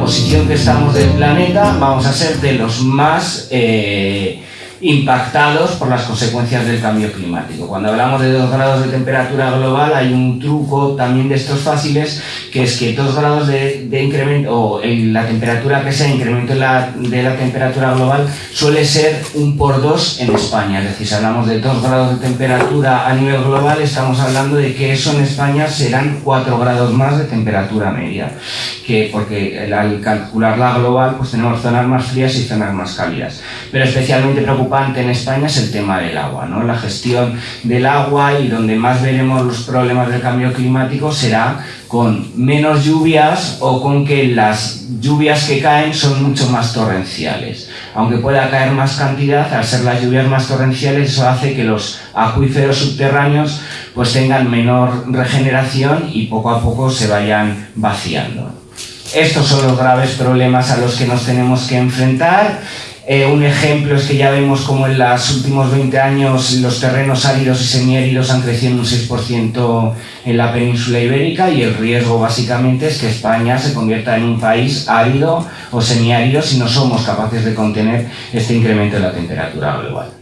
posición que estamos del planeta, vamos a ser de los más eh, impactados por las consecuencias del cambio climático. Cuando hablamos de 2 grados de temperatura global hay un truco también de estos fáciles que es que 2 grados de, incremento o la temperatura que sea incremento de la, de la temperatura global suele ser un por dos en España. Es decir, si hablamos de 2 grados de temperatura a nivel global estamos hablando de que eso en España serán 4 grados más de temperatura media. Que, porque al calcular la global pues tenemos zonas más frías y zonas más cálidas. Pero especialmente preocupante en España es el tema del agua, ¿no? la gestión del agua y donde más veremos los problemas del cambio climático será con menos lluvias o con que las lluvias que caen son mucho más torrenciales. Aunque pueda caer más cantidad, al ser las lluvias más torrenciales, eso hace que los acuíferos subterráneos pues tengan menor regeneración y poco a poco se vayan vaciando. Estos son los graves problemas a los que nos tenemos que enfrentar eh, un ejemplo es que ya vemos como en los últimos 20 años los terrenos áridos y semiáridos han crecido un 6% en la península ibérica y el riesgo básicamente es que España se convierta en un país árido o semiárido si no somos capaces de contener este incremento de la temperatura global.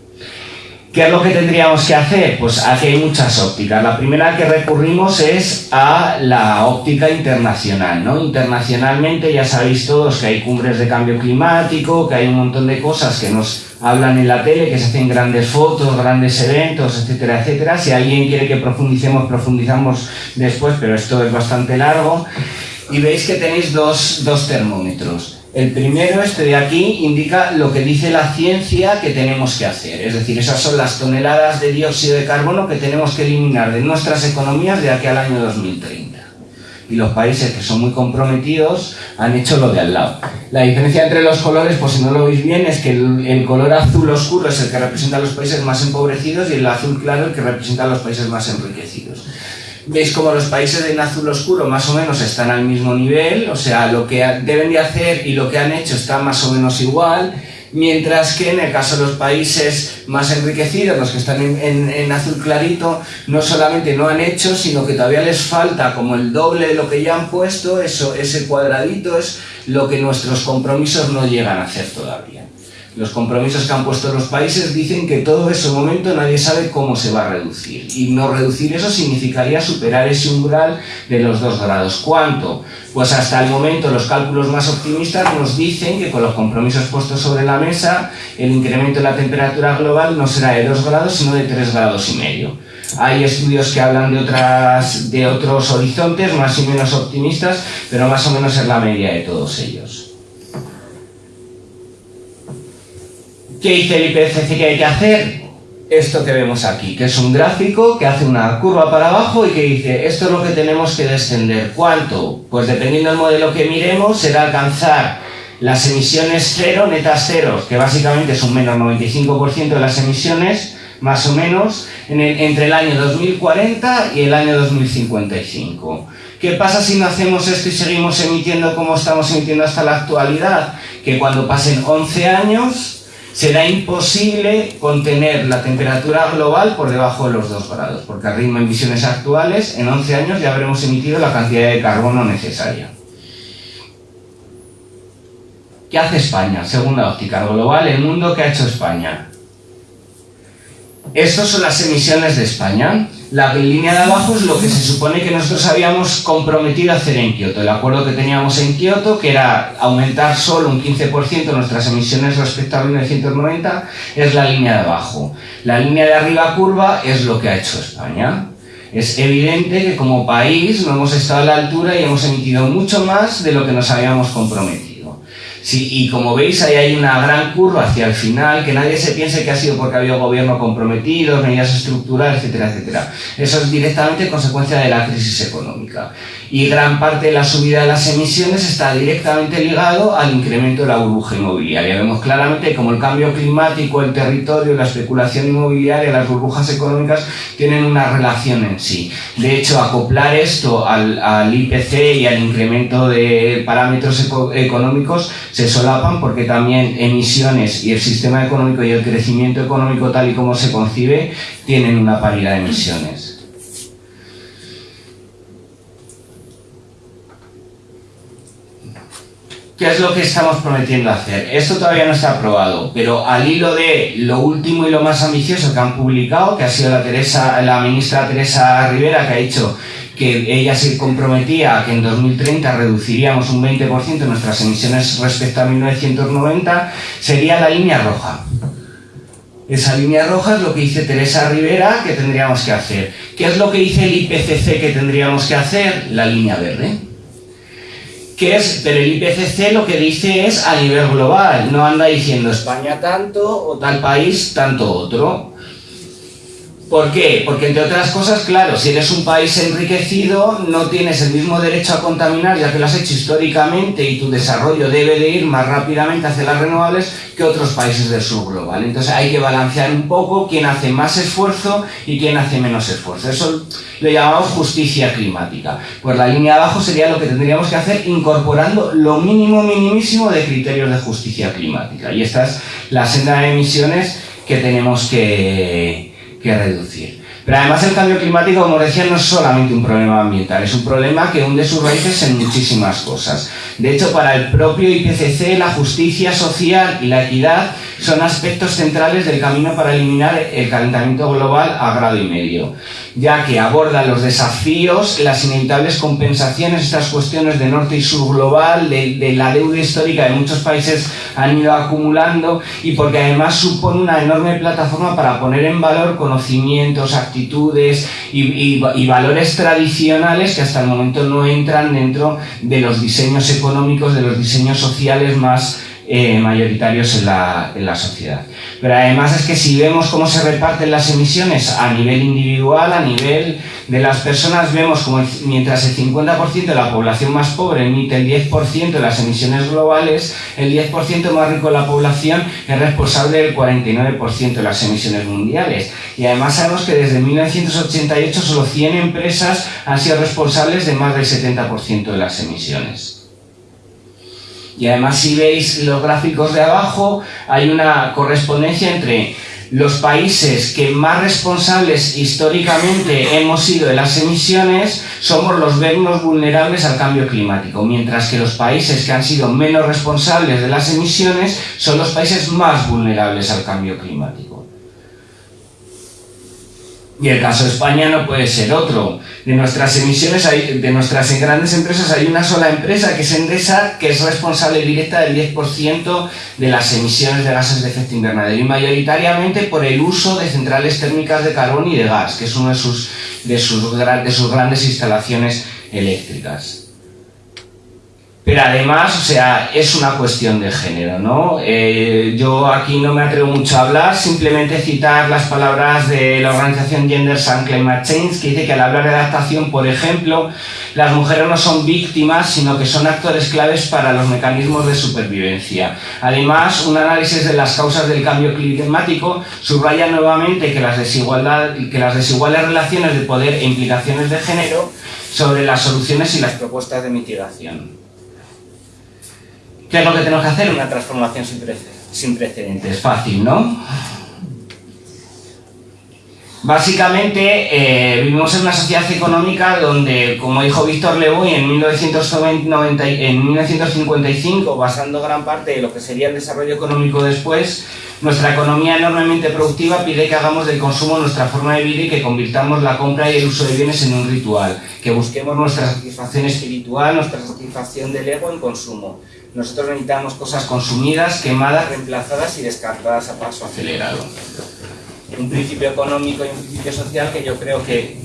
¿Qué es lo que tendríamos que hacer? Pues aquí hay muchas ópticas. La primera que recurrimos es a la óptica internacional. ¿no? Internacionalmente ya sabéis todos que hay cumbres de cambio climático, que hay un montón de cosas que nos hablan en la tele, que se hacen grandes fotos, grandes eventos, etcétera, etcétera. Si alguien quiere que profundicemos, profundizamos después, pero esto es bastante largo. Y veis que tenéis dos, dos termómetros. El primero, este de aquí, indica lo que dice la ciencia que tenemos que hacer. Es decir, esas son las toneladas de dióxido de carbono que tenemos que eliminar de nuestras economías de aquí al año 2030. Y los países que son muy comprometidos han hecho lo de al lado. La diferencia entre los colores, pues si no lo veis bien, es que el, el color azul oscuro es el que representa a los países más empobrecidos y el azul claro el que representa a los países más enriquecidos veis como los países en azul oscuro más o menos están al mismo nivel, o sea, lo que deben de hacer y lo que han hecho está más o menos igual, mientras que en el caso de los países más enriquecidos, los que están en, azul clarito, no solamente no han hecho, sino que todavía les falta como el doble de lo que ya han puesto, eso, ese cuadradito es lo que nuestros compromisos no llegan a hacer todavía. Los compromisos que han puesto los países dicen que todo ese momento nadie sabe cómo se va a reducir. Y no reducir eso significaría superar ese umbral de los dos grados. ¿Cuánto? Pues hasta el momento los cálculos más optimistas nos dicen que con los compromisos puestos sobre la mesa el incremento de la temperatura global no será de 2 grados sino de 3 grados y medio. Hay estudios que hablan de, otras, de otros horizontes más y menos optimistas, pero más o menos es la media de todos ellos. ¿Qué dice el IPCC que hay que hacer? Esto que vemos aquí, que es un gráfico que hace una curva para abajo y que dice, esto es lo que tenemos que descender. ¿Cuánto? Pues dependiendo del modelo que miremos, será alcanzar las emisiones cero, netas cero, que básicamente es un menos 95% de las emisiones, más o menos, entre el año 2040 y el año 2055. ¿Qué pasa si no hacemos esto y seguimos emitiendo como estamos emitiendo hasta la actualidad? Que cuando pasen 11 años será imposible contener la temperatura global por debajo de los 2 grados, porque al ritmo de emisiones actuales, en 11 años ya habremos emitido la cantidad de carbono necesaria. ¿Qué hace España? Segunda óptica global, el mundo que ha hecho España. Estas son las emisiones de España. La línea de abajo es lo que se supone que nosotros habíamos comprometido a hacer en Kioto. El acuerdo que teníamos en Kioto, que era aumentar solo un 15% nuestras emisiones respecto a 1990, es la línea de abajo. La línea de arriba curva es lo que ha hecho España. Es evidente que como país no hemos estado a la altura y hemos emitido mucho más de lo que nos habíamos comprometido. Sí, y como veis, ahí hay una gran curva hacia el final, que nadie se piense que ha sido porque había gobierno comprometido, medidas estructurales, etcétera, etcétera. Eso es directamente consecuencia de la crisis económica. Y gran parte de la subida de las emisiones está directamente ligado al incremento de la burbuja inmobiliaria. Vemos claramente como el cambio climático, el territorio, la especulación inmobiliaria, las burbujas económicas tienen una relación en sí. De hecho, acoplar esto al, al IPC y al incremento de parámetros económicos se solapan porque también emisiones y el sistema económico y el crecimiento económico tal y como se concibe tienen una paridad de emisiones. ¿Qué es lo que estamos prometiendo hacer? Esto todavía no está aprobado, pero al hilo de lo último y lo más ambicioso que han publicado, que ha sido la, Teresa, la ministra Teresa Rivera, que ha dicho que ella se comprometía a que en 2030 reduciríamos un 20% nuestras emisiones respecto a 1990, sería la línea roja. Esa línea roja es lo que dice Teresa Rivera que tendríamos que hacer. ¿Qué es lo que dice el IPCC que tendríamos que hacer? La línea verde que es, pero el IPCC lo que dice es a nivel global, no anda diciendo España tanto o tal país tanto otro. ¿Por qué? Porque entre otras cosas, claro, si eres un país enriquecido, no tienes el mismo derecho a contaminar, ya que lo has hecho históricamente y tu desarrollo debe de ir más rápidamente hacia las renovables que otros países del sur global. Entonces hay que balancear un poco quién hace más esfuerzo y quién hace menos esfuerzo. Eso lo llamamos justicia climática. Pues la línea abajo sería lo que tendríamos que hacer incorporando lo mínimo minimísimo de criterios de justicia climática. Y esta es la senda de emisiones que tenemos que que reducir. Pero además el cambio climático, como decía, no es solamente un problema ambiental, es un problema que hunde sus raíces en muchísimas cosas. De hecho, para el propio IPCC, la justicia social y la equidad son aspectos centrales del camino para eliminar el calentamiento global a grado y medio, ya que aborda los desafíos, las inevitables compensaciones, estas cuestiones de norte y sur global, de, la deuda histórica de muchos países han ido acumulando y porque además supone una enorme plataforma para poner en valor conocimientos, actitudes y, y valores tradicionales que hasta el momento no entran dentro de los diseños económicos, de los diseños sociales más eh, mayoritarios en la, en la, sociedad. Pero además es que si vemos cómo se reparten las emisiones a nivel individual, a nivel de las personas, vemos como mientras el 50% de la población más pobre emite el 10% de las emisiones globales, el 10% más rico de la población es responsable del 49% de las emisiones mundiales. Y además sabemos que desde 1988 solo 100 empresas han sido responsables de más del 70% de las emisiones. Y además si veis los gráficos de abajo, hay una correspondencia entre los países que más responsables históricamente hemos sido de las emisiones somos los menos vulnerables al cambio climático, mientras que los países que han sido menos responsables de las emisiones son los países más vulnerables al cambio climático. Y el caso de España no puede ser otro. De nuestras emisiones, hay, de nuestras grandes empresas, hay una sola empresa, que es Endesa, que es responsable directa del 10% de las emisiones de gases de efecto invernadero y mayoritariamente por el uso de centrales térmicas de carbón y de gas, que es una de sus, de sus, de sus grandes instalaciones eléctricas. Pero además, o sea, es una cuestión de género, ¿no? Eh, yo aquí no me atrevo mucho a hablar, simplemente citar las palabras de la organización Gender and Climate Change, que dice que al hablar de adaptación, por ejemplo, las mujeres no son víctimas, sino que son actores claves para los mecanismos de supervivencia. Además, un análisis de las causas del cambio climático subraya nuevamente que las, desigualdad, que las desiguales relaciones de poder e implicaciones de género sobre las soluciones y las propuestas de mitigación. ¿Qué es lo que tenemos que hacer? Una transformación sin, precedentes. Fácil, ¿no? Básicamente eh, vivimos en una sociedad económica donde, como dijo Víctor Levoy en, 1990, en 1955, basando gran parte de lo que sería el desarrollo económico después, nuestra economía enormemente productiva pide que hagamos del consumo nuestra forma de vida y que convirtamos la compra y el uso de bienes en un ritual, que busquemos nuestra satisfacción espiritual, nuestra satisfacción del ego en consumo. Nosotros necesitamos cosas consumidas, quemadas, reemplazadas y descartadas a paso acelerado. Un principio económico y un principio social que yo creo que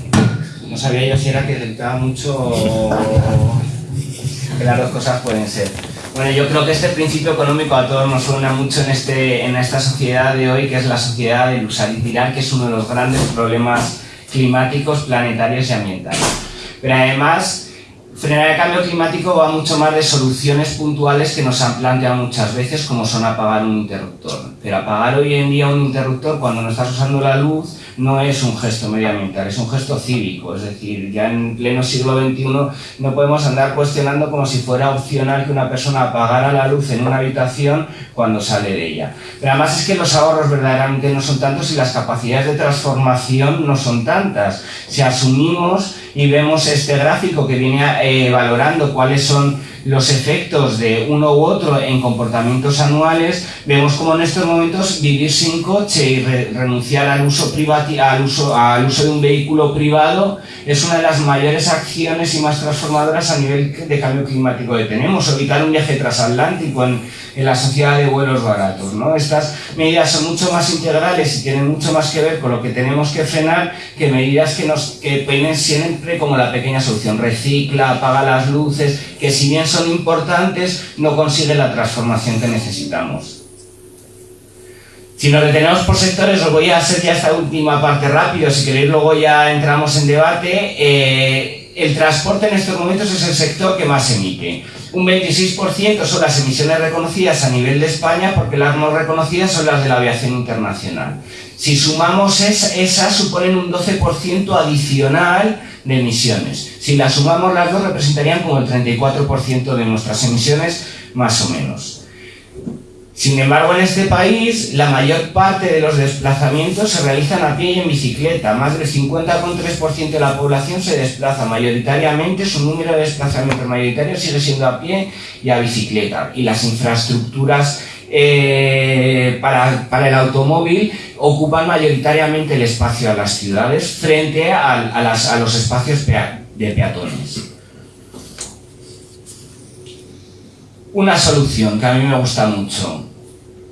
no sabía yo si era que dedicaba mucho que las dos cosas pueden ser. Bueno, yo creo que este principio económico a todos nos suena mucho en, este, en esta sociedad de hoy, que es la sociedad del usar y tirar, que es uno de los grandes problemas climáticos, planetarios y ambientales. Pero además, frenar el cambio climático va mucho más de soluciones puntuales que nos han planteado muchas veces, como son apagar un interruptor. Pero apagar hoy en día un interruptor cuando no estás usando la luz no es un gesto medioambiental, es un gesto cívico. Es decir, ya en pleno siglo XXI no podemos andar cuestionando como si fuera opcional que una persona apagara la luz en una habitación cuando sale de ella. Pero además es que los ahorros verdaderamente no son tantos y las capacidades de transformación no son tantas. Si asumimos y vemos este gráfico que viene eh, valorando cuáles son los efectos de uno u otro en comportamientos anuales, vemos como en estos momentos vivir sin coche y renunciar al uso, al, uso, al uso de un vehículo privado es una de las mayores acciones y más transformadoras a nivel de cambio climático que tenemos. Evitar un viaje transatlántico en, la sociedad de vuelos baratos. ¿no? Estas medidas son mucho más integrales y tienen mucho más que ver con lo que tenemos que frenar que medidas que nos que peinen siempre como la pequeña solución. Recicla, apaga las luces, que si bien son importantes, no consiguen la transformación que necesitamos. Si nos detenemos por sectores, os voy a hacer ya esta última parte rápido, si queréis luego ya entramos en debate. Eh, el transporte en estos momentos es el sector que más emite. Un 26% son las emisiones reconocidas a nivel de España, porque las no reconocidas son las de la aviación internacional. Si sumamos esas, suponen un 12% adicional de emisiones. Si las sumamos las dos, representarían como el 34% de nuestras emisiones, más o menos. Sin embargo, en este país, la mayor parte de los desplazamientos se realizan a pie y en bicicleta. Más del 50,3% de la población se desplaza mayoritariamente, su número de desplazamientos mayoritarios sigue siendo a pie y a bicicleta. Y las infraestructuras eh, para, el automóvil ocupan mayoritariamente el espacio a las ciudades frente a, a los espacios de peatones. Una solución que a mí me gusta mucho.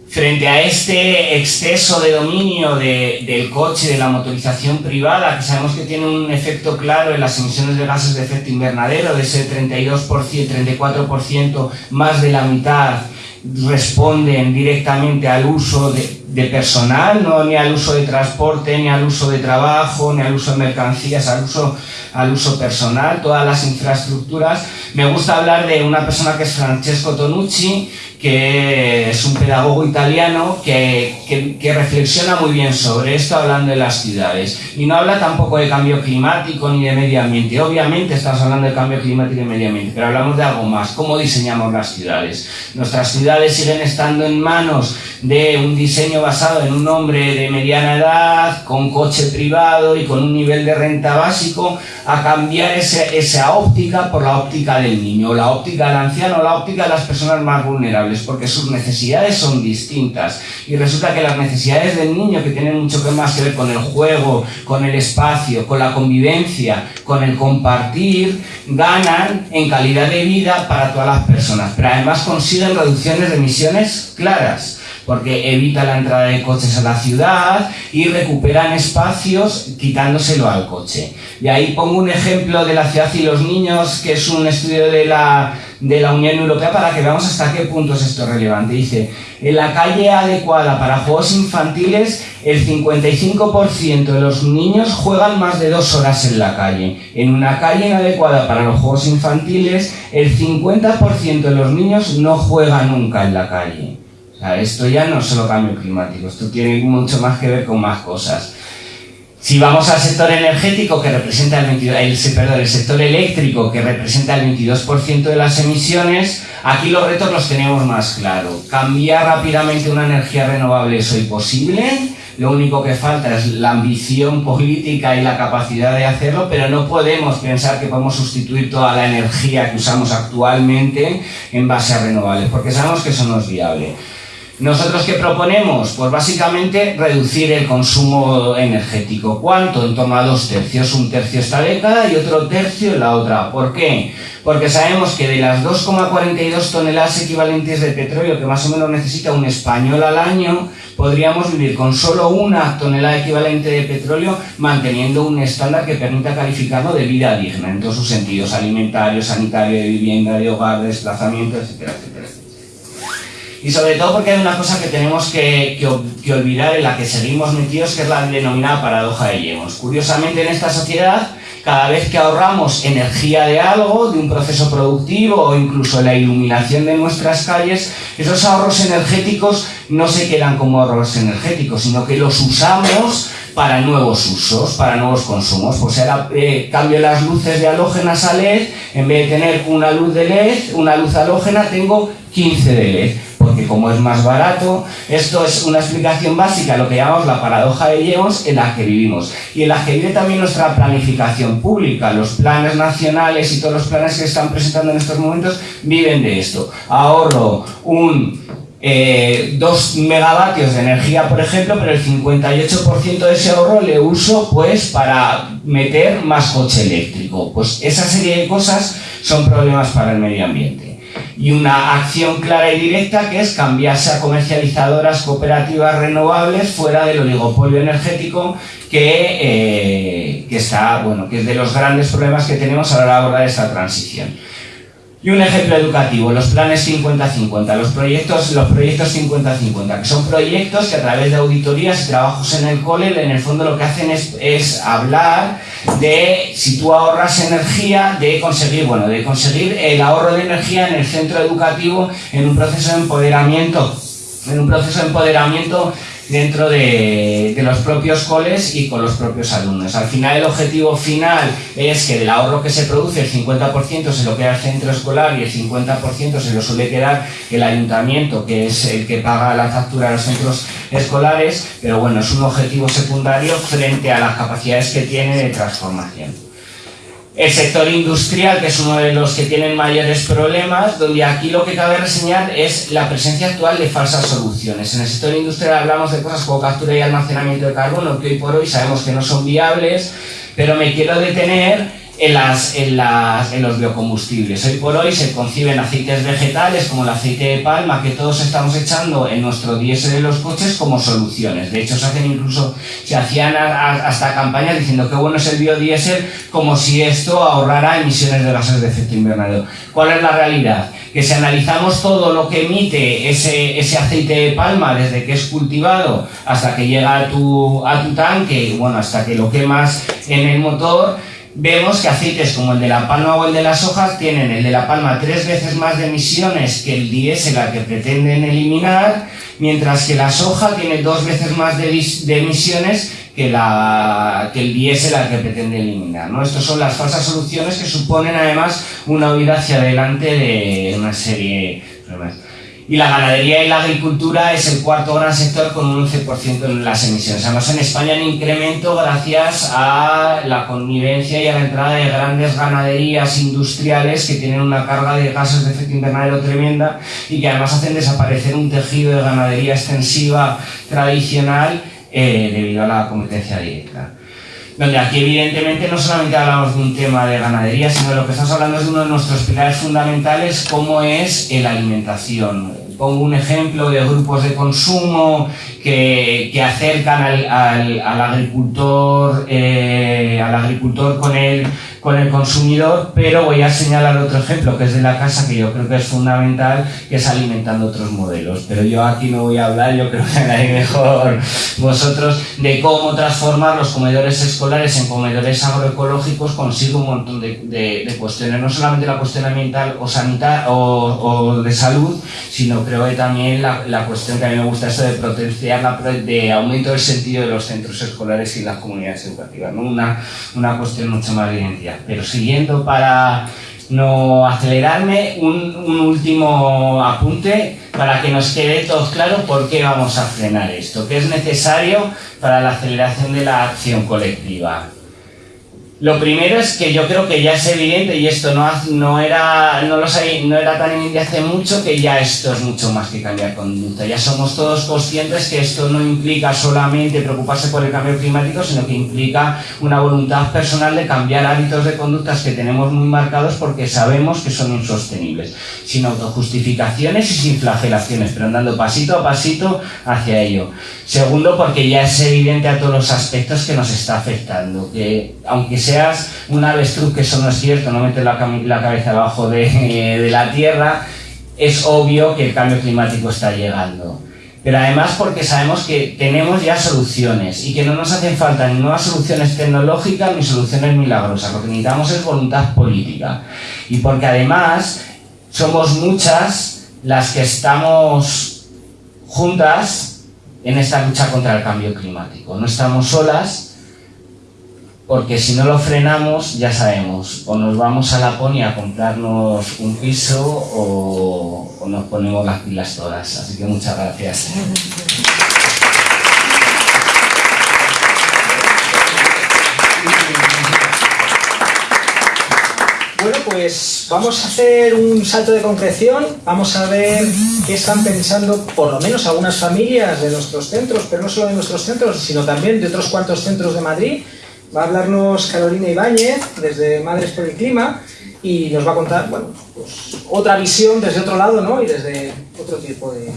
Frente a este exceso de dominio del coche, de la motorización privada, que sabemos que tiene un efecto claro en las emisiones de gases de efecto invernadero, de ese 32%, 34%, más de la mitad responden directamente al uso de, personal, no ni al uso de transporte, ni al uso de trabajo, ni al uso de mercancías, al uso, al uso personal, todas las infraestructuras. Me gusta hablar de una persona que es Francesco Tonucci, que es un pedagogo italiano que, que, reflexiona muy bien sobre esto hablando de las ciudades. Y no habla tampoco de cambio climático ni de medio ambiente. Obviamente estamos hablando de cambio climático y medio ambiente, pero hablamos de algo más, cómo diseñamos las ciudades. Nuestras ciudades siguen estando en manos de un diseño basado en un hombre de mediana edad, con coche privado y con un nivel de renta básico, a cambiar esa óptica por la óptica del niño, la óptica del anciano, la óptica de las personas más vulnerables porque sus necesidades son distintas y resulta que las necesidades del niño que tienen mucho más que ver con el juego, con el espacio, con la convivencia, con el compartir, ganan en calidad de vida para todas las personas, pero además consiguen reducciones de emisiones claras porque evita la entrada de coches a la ciudad y recuperan espacios quitándoselo al coche. Y ahí pongo un ejemplo de la ciudad y los niños, que es un estudio de la, de la Unión Europea para que veamos hasta qué punto es esto relevante. Dice, en la calle adecuada para juegos infantiles, el 55% de los niños juegan más de dos horas en la calle. En una calle inadecuada para los juegos infantiles, el 50% de los niños no juegan nunca en la calle esto ya no es solo cambio climático, esto tiene mucho más que ver con más cosas. Si vamos al sector energético, que representa el, 22, el, el sector eléctrico, que representa el 22% de las emisiones, aquí los retos los tenemos más claros. Cambiar rápidamente una energía renovable es hoy posible, lo único que falta es la ambición política y la capacidad de hacerlo, pero no podemos pensar que podemos sustituir toda la energía que usamos actualmente en base a renovables, porque sabemos que eso no es viable. ¿Nosotros qué proponemos? Pues básicamente reducir el consumo energético. ¿Cuánto? En torno a dos tercios. Un tercio esta década y otro tercio en la otra. ¿Por qué? Porque sabemos que de las 2,42 toneladas equivalentes de petróleo que más o menos necesita un español al año, podríamos vivir con solo una tonelada equivalente de petróleo manteniendo un estándar que permita calificarlo de vida digna en todos sus sentidos, alimentario, sanitario, de vivienda, de hogar, de desplazamiento, etcétera, etcétera. Y sobre todo porque hay una cosa que tenemos que, olvidar en la que seguimos metidos, que es la denominada paradoja de Yemos. Curiosamente en esta sociedad, cada vez que ahorramos energía de algo, de un proceso productivo o incluso la iluminación de nuestras calles, esos ahorros energéticos no se quedan como ahorros energéticos, sino que los usamos para nuevos usos, para nuevos consumos. Pues ahora eh, cambio las luces de halógenas a LED, en vez de tener una luz de LED, una luz halógena, tengo 15 de LED porque como es más barato, esto es una explicación básica, lo que llamamos la paradoja de Jevons, en la que vivimos y en la que vive también nuestra planificación pública. Los planes nacionales y todos los planes que están presentando en estos momentos viven de esto. Ahorro un 2 eh, megavatios de energía, por ejemplo, pero el 58% de ese ahorro le uso pues para meter más coche eléctrico. Pues esa serie de cosas son problemas para el medio ambiente. Y una acción clara y directa que es cambiarse a comercializadoras cooperativas renovables fuera del oligopolio energético que, eh, que, está, bueno, que es de los grandes problemas que tenemos a la hora de abordar esta transición. Y un ejemplo educativo, los planes 50-50, los proyectos los proyectos 50-50, que son proyectos que a través de auditorías y trabajos en el cole, en el fondo lo que hacen es, hablar de si tú ahorras energía, de conseguir, bueno, de conseguir el ahorro de energía en el centro educativo en un proceso de empoderamiento, en un proceso de empoderamiento dentro de, los propios coles y con los propios alumnos. Al final el objetivo final es que del ahorro que se produce el 50% se lo queda el centro escolar y el 50% se lo suele quedar el ayuntamiento, que es el que paga la factura a los centros escolares, pero bueno, es un objetivo secundario frente a las capacidades que tiene de transformación. El sector industrial, que es uno de los que tienen mayores problemas, donde aquí lo que cabe reseñar es la presencia actual de falsas soluciones. En el sector industrial hablamos de cosas como captura y almacenamiento de carbono, que hoy por hoy sabemos que no son viables, pero me quiero detener en, las, en, las, en los biocombustibles. Hoy por hoy se conciben aceites vegetales como el aceite de palma que todos estamos echando en nuestro diésel de los coches como soluciones. De hecho, se hacen incluso, se hacían hasta campañas diciendo que bueno es el biodiesel como si esto ahorrara emisiones de gases de efecto invernadero. ¿Cuál es la realidad? Que si analizamos todo lo que emite ese, ese aceite de palma desde que es cultivado hasta que llega a tu, a tu tanque, bueno, hasta que lo quemas en el motor, vemos que aceites como el de la palma o el de las hojas tienen el de la palma tres veces más de emisiones que el diésel al que pretenden eliminar, mientras que la soja tiene dos veces más de, emisiones que, la, que el diésel al que pretende eliminar. ¿no? Estas son las falsas soluciones que suponen además una huida hacia adelante de una serie de problemas. Y la ganadería y la agricultura es el cuarto gran sector con un 11% en las emisiones. Además, en España hay incremento gracias a la connivencia y a la entrada de grandes ganaderías industriales que tienen una carga de gases de efecto invernadero tremenda y que además hacen desaparecer un tejido de ganadería extensiva tradicional eh, debido a la competencia directa donde aquí evidentemente no solamente hablamos de un tema de ganadería, sino de lo que estamos hablando es de uno de nuestros pilares fundamentales, como es la alimentación. Pongo un ejemplo de grupos de consumo que, que acercan al, al, al agricultor, eh, al agricultor con el con el consumidor, pero voy a señalar otro ejemplo que es de la casa que yo creo que es fundamental, que es alimentando otros modelos. Pero yo aquí no voy a hablar, yo creo que hay mejor vosotros, de cómo transformar los comedores escolares en comedores agroecológicos consigue un montón de, de, cuestiones, no solamente la cuestión ambiental o sanitaria o, de salud, sino creo que también la, la, cuestión que a mí me gusta eso de potenciar, la, de aumento del sentido de los centros escolares y las comunidades educativas, ¿no? una, una cuestión mucho más Pero siguiendo para no acelerarme, un, último apunte para que nos quede todo claro por qué vamos a frenar esto, qué es necesario para la aceleración de la acción colectiva. Lo primero es que yo creo que ya es evidente, y esto no, no, era, no, lo no era tan evidente hace mucho, que ya esto es mucho más que cambiar conducta. Ya somos todos conscientes que esto no implica solamente preocuparse por el cambio climático, sino que implica una voluntad personal de cambiar hábitos de conductas que tenemos muy marcados porque sabemos que son insostenibles. Sin autojustificaciones y sin flagelaciones, pero andando pasito a pasito hacia ello. Segundo, porque ya es evidente a todos los aspectos que nos está afectando, que aunque sea seas un avestruz, que eso no es cierto, no metes la, cabeza abajo de, la tierra, es obvio que el cambio climático está llegando. Pero además porque sabemos que tenemos ya soluciones y que no nos hacen falta ni nuevas soluciones tecnológicas ni soluciones milagrosas. Lo que necesitamos es voluntad política. Y porque además somos muchas las que estamos juntas en esta lucha contra el cambio climático. No estamos solas, porque si no lo frenamos, ya sabemos, o nos vamos a Laponia a comprarnos un piso o, o nos ponemos las pilas todas. Así que muchas gracias. Bueno, pues vamos a hacer un salto de concreción, vamos a ver qué están pensando por lo menos algunas familias de nuestros centros, pero no solo de nuestros centros, sino también de otros cuantos centros de Madrid. Va a hablarnos Carolina Ibáñez desde Madres por el Clima y nos va a contar bueno, pues, otra visión desde otro lado ¿no? y desde otro tipo de,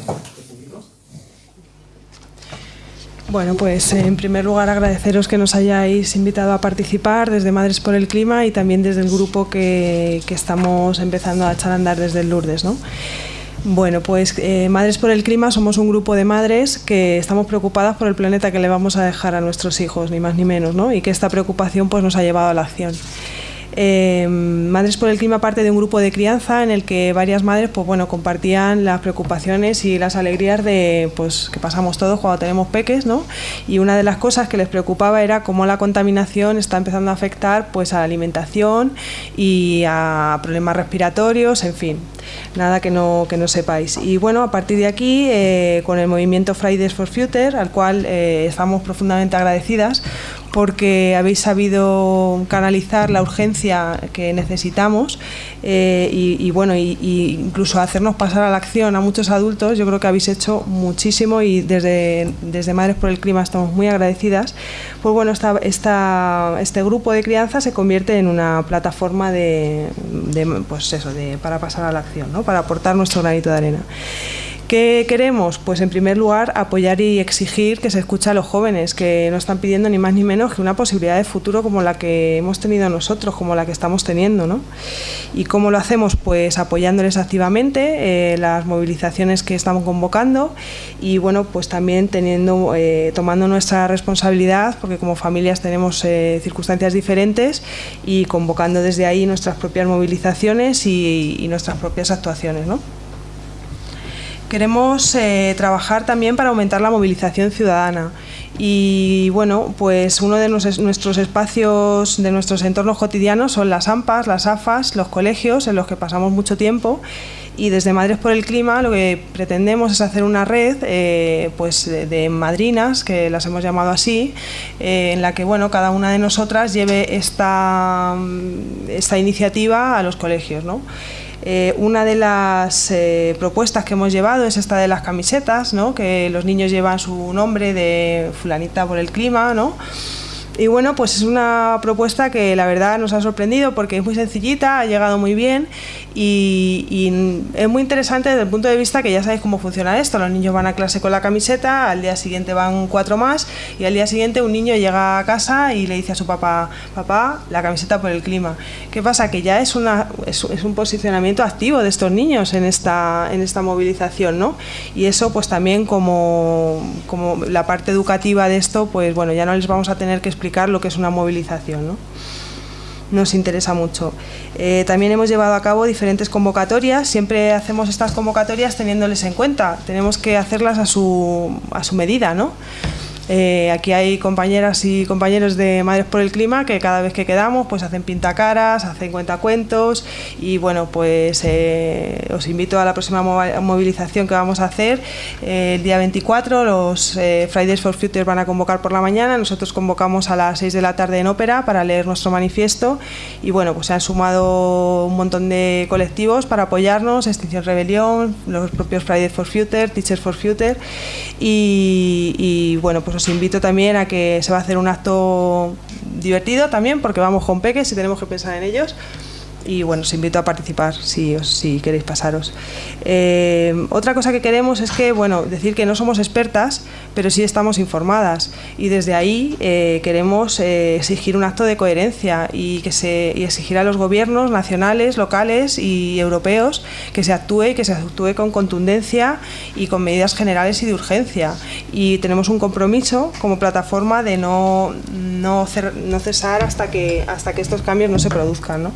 Bueno, pues en primer lugar agradeceros que nos hayáis invitado a participar desde Madres por el Clima y también desde el grupo que, estamos empezando a echar a andar desde el Lourdes. ¿no? Bueno, pues eh, Madres por el Clima somos un grupo de madres que estamos preocupadas por el planeta que le vamos a dejar a nuestros hijos, ni más ni menos, ¿no? y que esta preocupación pues, nos ha llevado a la acción. Eh, madres por el Clima parte de un grupo de crianza en el que varias madres pues, bueno, compartían las preocupaciones y las alegrías de, pues, que pasamos todos cuando tenemos peques. ¿no? Y una de las cosas que les preocupaba era cómo la contaminación está empezando a afectar pues, a la alimentación y a problemas respiratorios, en fin nada que no, que no sepáis. Y bueno, a partir de aquí, eh, con el movimiento Fridays for Future, al cual eh, estamos profundamente agradecidas, porque habéis sabido canalizar la urgencia que necesitamos eh, y, bueno, y, incluso hacernos pasar a la acción a muchos adultos. Yo creo que habéis hecho muchísimo y desde, desde Madres por el Clima estamos muy agradecidas. Pues bueno, esta, este grupo de crianza se convierte en una plataforma de pues eso, de, para pasar a la acción, ¿no? para aportar nuestro granito de arena. ¿Qué queremos? Pues en primer lugar apoyar y exigir que se escuche a los jóvenes, que no están pidiendo ni más ni menos que una posibilidad de futuro como la que hemos tenido nosotros, como la que estamos teniendo. ¿no? ¿Y cómo lo hacemos? Pues apoyándoles activamente, eh, las movilizaciones que estamos convocando y bueno, pues también teniendo, eh, tomando nuestra responsabilidad, porque como familias tenemos eh, circunstancias diferentes y convocando desde ahí nuestras propias movilizaciones y, y nuestras propias actuaciones. ¿no? Queremos eh, trabajar también para aumentar la movilización ciudadana y bueno, pues uno de nuestros espacios, de nuestros entornos cotidianos son las AMPAs, las AFAS, los colegios en los que pasamos mucho tiempo y desde Madres por el Clima lo que pretendemos es hacer una red eh, pues de, madrinas, que las hemos llamado así, eh, en la que bueno, cada una de nosotras lleve esta, esta iniciativa a los colegios. ¿no? Eh, una de las eh, propuestas que hemos llevado es esta de las camisetas, ¿no? que los niños llevan su nombre de fulanita por el clima, ¿no? Y bueno, pues es una propuesta que la verdad nos ha sorprendido porque es muy sencillita, ha llegado muy bien y, es muy interesante desde el punto de vista que ya sabéis cómo funciona esto. Los niños van a clase con la camiseta, al día siguiente van cuatro más y al día siguiente un niño llega a casa y le dice a su papá, papá, la camiseta por el clima. ¿Qué pasa? Que ya es, una, es, un posicionamiento activo de estos niños en esta, en esta movilización, ¿no? Y eso pues también como, como la parte educativa de esto, pues bueno, ya no les vamos a tener que explicar lo que es una movilización, ¿no? nos interesa mucho. Eh, también hemos llevado a cabo diferentes convocatorias, siempre hacemos estas convocatorias teniéndoles en cuenta, tenemos que hacerlas a su, a su medida, ¿no? Eh, aquí hay compañeras y compañeros de Madres por el Clima que cada vez que quedamos pues hacen pintacaras, hacen cuentacuentos y bueno pues eh, os invito a la próxima movilización que vamos a hacer eh, el día 24 los Fridays for Future van a convocar por la mañana. Nosotros convocamos a las 6 de la tarde en ópera para leer nuestro manifiesto y bueno pues se han sumado un montón de colectivos para apoyarnos Extinción Rebelión, los propios Fridays for Future, Teachers for Future y, bueno pues os invito también a que se va a hacer un acto divertido también, porque vamos con peques y tenemos que pensar en ellos y bueno, os invito a participar si, si queréis pasaros. Eh, otra cosa que queremos es que, bueno, decir que no somos expertas, pero sí estamos informadas y desde ahí eh, queremos eh, exigir un acto de coherencia y, que se, y exigir a los gobiernos nacionales, locales y europeos que se actúe y que se actúe con contundencia y con medidas generales y de urgencia. Y tenemos un compromiso como plataforma de no, no, no cesar hasta que, hasta que estos cambios no se produzcan. ¿no?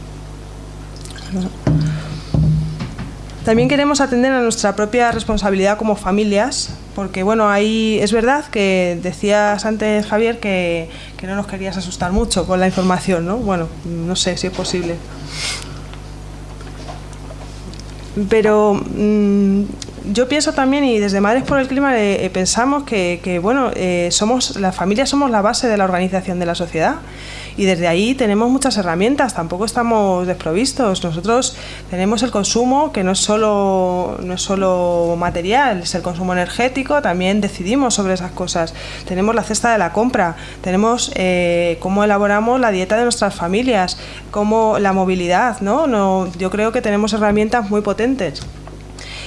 También queremos atender a nuestra propia responsabilidad como familias, porque bueno, ahí es verdad que decías antes, Javier, que, que no nos querías asustar mucho con la información, ¿no? Bueno, no sé si es posible. Pero mm, yo pienso también, y desde Madres por el Clima eh, pensamos que, que bueno, eh, somos, las familias somos la base de la organización de la sociedad y desde ahí tenemos muchas herramientas, tampoco estamos desprovistos. Nosotros tenemos el consumo que no es solo, no es solo material, es el consumo energético, también decidimos sobre esas cosas. Tenemos la cesta de la compra, tenemos eh, cómo elaboramos la dieta de nuestras familias, cómo la movilidad, ¿no? no yo creo que tenemos herramientas muy potentes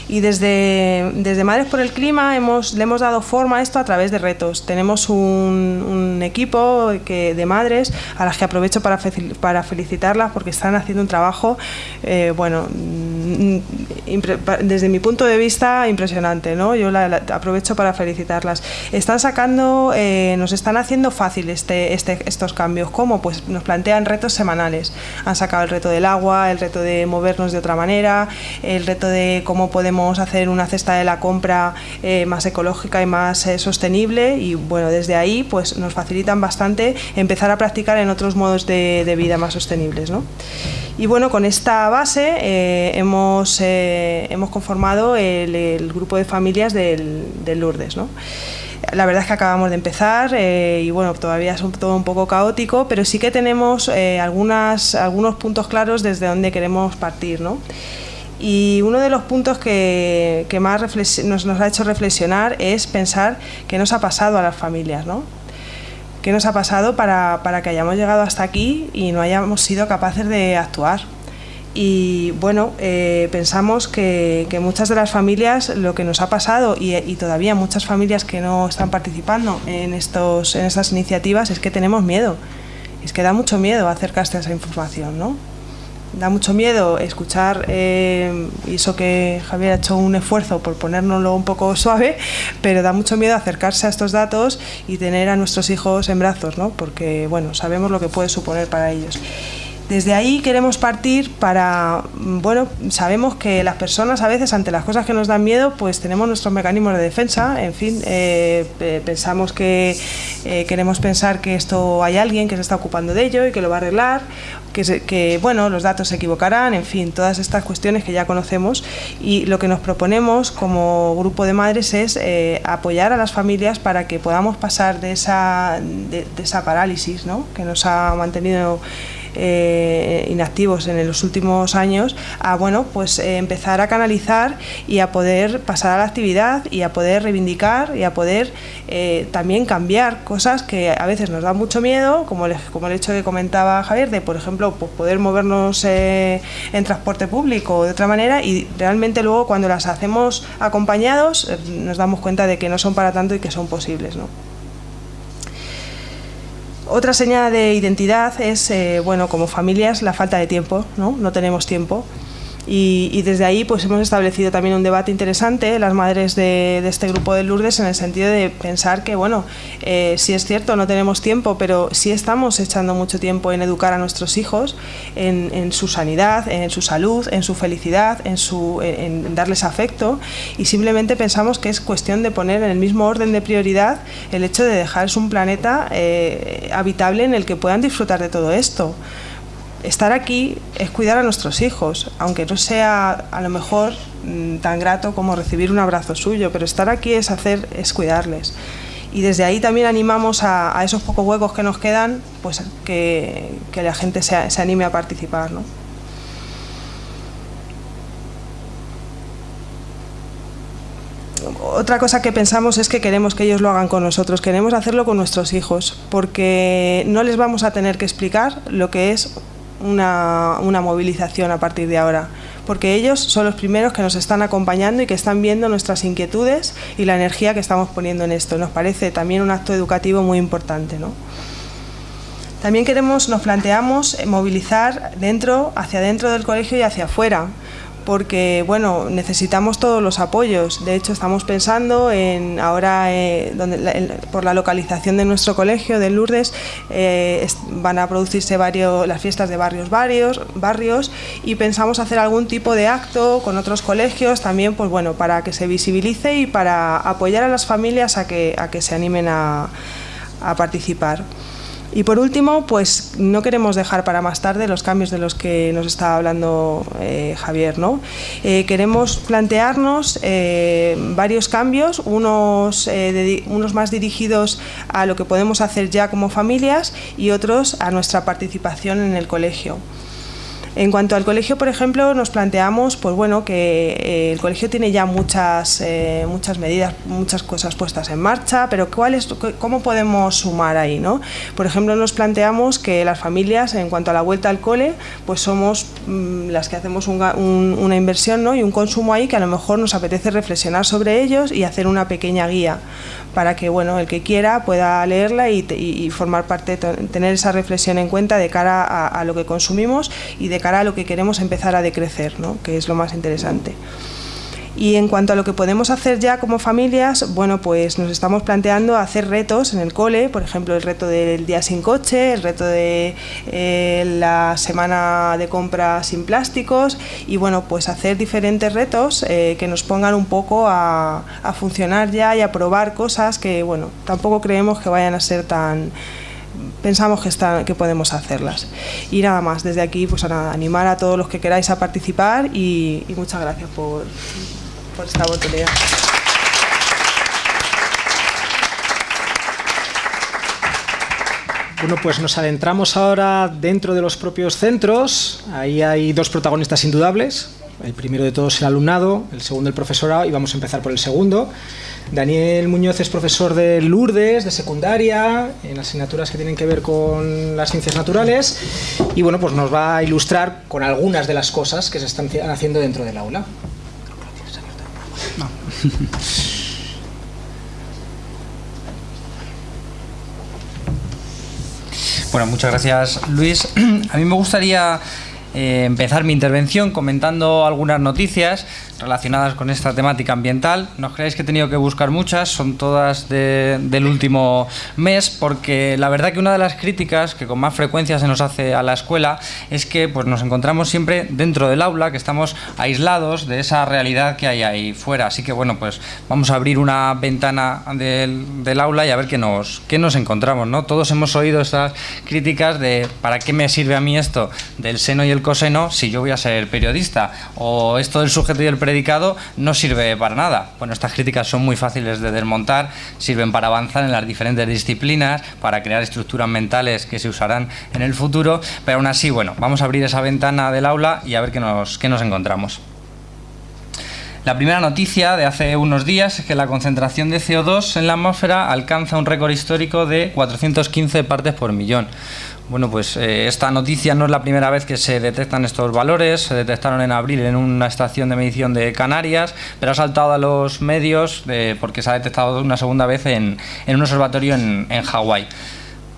y desde, desde Madres por el Clima hemos, le hemos dado forma a esto a través de retos. Tenemos un, equipo que, de madres a las que aprovecho para, para felicitarlas porque están haciendo un trabajo, eh, bueno, mm, desde mi punto de vista impresionante, ¿no? Yo la, aprovecho para felicitarlas. Están sacando, eh, nos están haciendo fácil este, este, estos cambios. ¿Cómo? Pues nos plantean retos semanales. Han sacado el reto del agua, el reto de movernos de otra manera, el reto de cómo podemos hacer una cesta de la compra eh, más ecológica y más eh, sostenible y bueno, desde ahí pues nos facilitan bastante empezar a practicar en otros modos de, vida más sostenibles. ¿no? Y bueno, con esta base eh, hemos, hemos conformado el, grupo de familias del, del Lourdes. ¿no? la verdad es que acabamos de empezar y bueno, todavía es todo un poco caótico, pero sí que tenemos eh, algunos puntos claros desde donde queremos partir. ¿no? Y uno de los puntos que, más nos, nos, ha hecho reflexionar es pensar qué nos ha pasado a las familias, ¿no? ¿Qué nos ha pasado para, para que hayamos llegado hasta aquí y no hayamos sido capaces de actuar? Y bueno, eh, pensamos que, que, muchas de las familias lo que nos ha pasado y, y, todavía muchas familias que no están participando en, estos, en estas iniciativas es que tenemos miedo. Es que da mucho miedo acercarse a esa información, ¿no? Da mucho miedo escuchar, eh, y eso que Javier ha hecho un esfuerzo por ponérnoslo un poco suave, pero da mucho miedo acercarse a estos datos y tener a nuestros hijos en brazos, ¿no? porque bueno, sabemos lo que puede suponer para ellos. Desde ahí queremos partir para, bueno, sabemos que las personas a veces ante las cosas que nos dan miedo, pues tenemos nuestros mecanismos de defensa, en fin, eh, pensamos que eh, queremos pensar que esto hay alguien que se está ocupando de ello y que lo va a arreglar, que, se, que, bueno, los datos se equivocarán, en fin, todas estas cuestiones que ya conocemos y lo que nos proponemos como grupo de madres es eh, apoyar a las familias para que podamos pasar de esa, de esa parálisis ¿no? que nos ha mantenido eh, inactivos en los últimos años a bueno pues eh, empezar a canalizar y a poder pasar a la actividad y a poder reivindicar y a poder eh, también cambiar cosas que a veces nos dan mucho miedo como el, como el hecho que comentaba Javier de por ejemplo pues poder movernos en transporte público o de otra manera y realmente luego cuando las hacemos acompañados nos damos cuenta de que no son para tanto y que son posibles ¿no? Otra señal de identidad es, eh, bueno, como familias, la falta de tiempo, ¿no? No tenemos tiempo. Y, y, desde ahí pues hemos establecido también un debate interesante las madres de, este grupo de Lourdes en el sentido de pensar que bueno eh, sí es cierto no tenemos tiempo pero sí estamos echando mucho tiempo en educar a nuestros hijos en, en su sanidad en su salud en su felicidad en su en darles afecto. Y simplemente pensamos que es cuestión de poner en el mismo orden de prioridad el hecho de dejarles un planeta eh, habitable en el que puedan disfrutar de todo esto estar aquí es cuidar a nuestros hijos, aunque no sea a lo mejor mmm, tan grato como recibir un abrazo suyo, pero estar aquí es hacer, es cuidarles. Y desde ahí también animamos a, a esos pocos huecos que nos quedan, pues que, que la gente se, se, anime a participar. ¿no? Otra cosa que pensamos es que queremos que ellos lo hagan con nosotros, queremos hacerlo con nuestros hijos, porque no les vamos a tener que explicar lo que es una, una, movilización a partir de ahora, porque ellos son los primeros que nos están acompañando y que están viendo nuestras inquietudes y la energía que estamos poniendo en esto. Nos parece también un acto educativo muy importante. ¿no? También queremos, nos planteamos movilizar dentro, hacia dentro del colegio y hacia afuera, porque bueno, necesitamos todos los apoyos. De hecho, estamos pensando en ahora, eh, donde, por la localización de nuestro colegio de Lourdes, eh, van a producirse varios, las fiestas de barrios, varios barrios y pensamos hacer algún tipo de acto con otros colegios también, pues bueno, para que se visibilice y para apoyar a las familias a que, a que se animen a participar. Y por último, pues no queremos dejar para más tarde los cambios de los que nos estaba hablando eh, Javier. ¿no? Eh, queremos plantearnos eh, varios cambios, unos, unos más dirigidos a lo que podemos hacer ya como familias y otros a nuestra participación en el colegio. En cuanto al colegio, por ejemplo, nos planteamos pues bueno, que eh, el colegio tiene ya muchas, eh, muchas medidas, muchas cosas puestas en marcha, pero ¿cuál es, ¿cómo podemos sumar ahí? ¿no? Por ejemplo, nos planteamos que las familias, en cuanto a la vuelta al cole, pues somos mm, las que hacemos una inversión ¿no? y un consumo ahí que a lo mejor nos apetece reflexionar sobre ellos y hacer una pequeña guía para que bueno, el que quiera pueda leerla y, formar parte, tener esa reflexión en cuenta de cara a lo que consumimos y de cara a lo que queremos empezar a decrecer, ¿no? que es lo más interesante. Y en cuanto a lo que podemos hacer ya como familias, bueno, pues nos estamos planteando hacer retos en el cole, por ejemplo, el reto del día sin coche, el reto de eh, la semana de compra sin plásticos y bueno, pues hacer diferentes retos eh, que nos pongan un poco a, funcionar ya y a probar cosas que, bueno, tampoco creemos que vayan a ser tan pensamos que, está, que podemos hacerlas. Y nada más, desde aquí pues a animar a todos los que queráis a participar y, muchas gracias por, por esta oportunidad. Bueno, pues nos adentramos ahora dentro de los propios centros. Ahí hay dos protagonistas indudables. El primero de todos el alumnado, el segundo el profesorado y vamos a empezar por el segundo. Daniel Muñoz es profesor de Lourdes, de secundaria, en asignaturas que tienen que ver con las ciencias naturales y bueno, pues nos va a ilustrar con algunas de las cosas que se están haciendo dentro del aula. Bueno, muchas gracias Luis. A mí me gustaría eh, empezar mi intervención comentando algunas noticias relacionadas con esta temática ambiental. No creáis que he tenido que buscar muchas, son todas del último mes, porque la verdad que una de las críticas que con más frecuencia se nos hace a la escuela es que pues, nos encontramos siempre dentro del aula, que estamos aislados de esa realidad que hay ahí fuera. Así que bueno, pues vamos a abrir una ventana del, aula y a ver qué nos, qué nos encontramos. ¿no? Todos hemos oído estas críticas de ¿para qué me sirve a mí esto del seno y el coseno si yo voy a ser periodista? O esto del sujeto y el predicado no sirve para nada. Bueno, estas críticas son muy fáciles de desmontar, sirven para avanzar en las diferentes disciplinas, para crear estructuras mentales que se usarán en el futuro, pero aún así, bueno, vamos a abrir esa ventana del aula y a ver qué nos, qué nos encontramos. La primera noticia de hace unos días es que la concentración de CO2 en la atmósfera alcanza un récord histórico de 415 partes por millón. Bueno, pues eh, esta noticia no es la primera vez que se detectan estos valores, se detectaron en abril en una estación de medición de Canarias, pero ha saltado a los medios eh, porque se ha detectado una segunda vez en, un observatorio en, Hawái.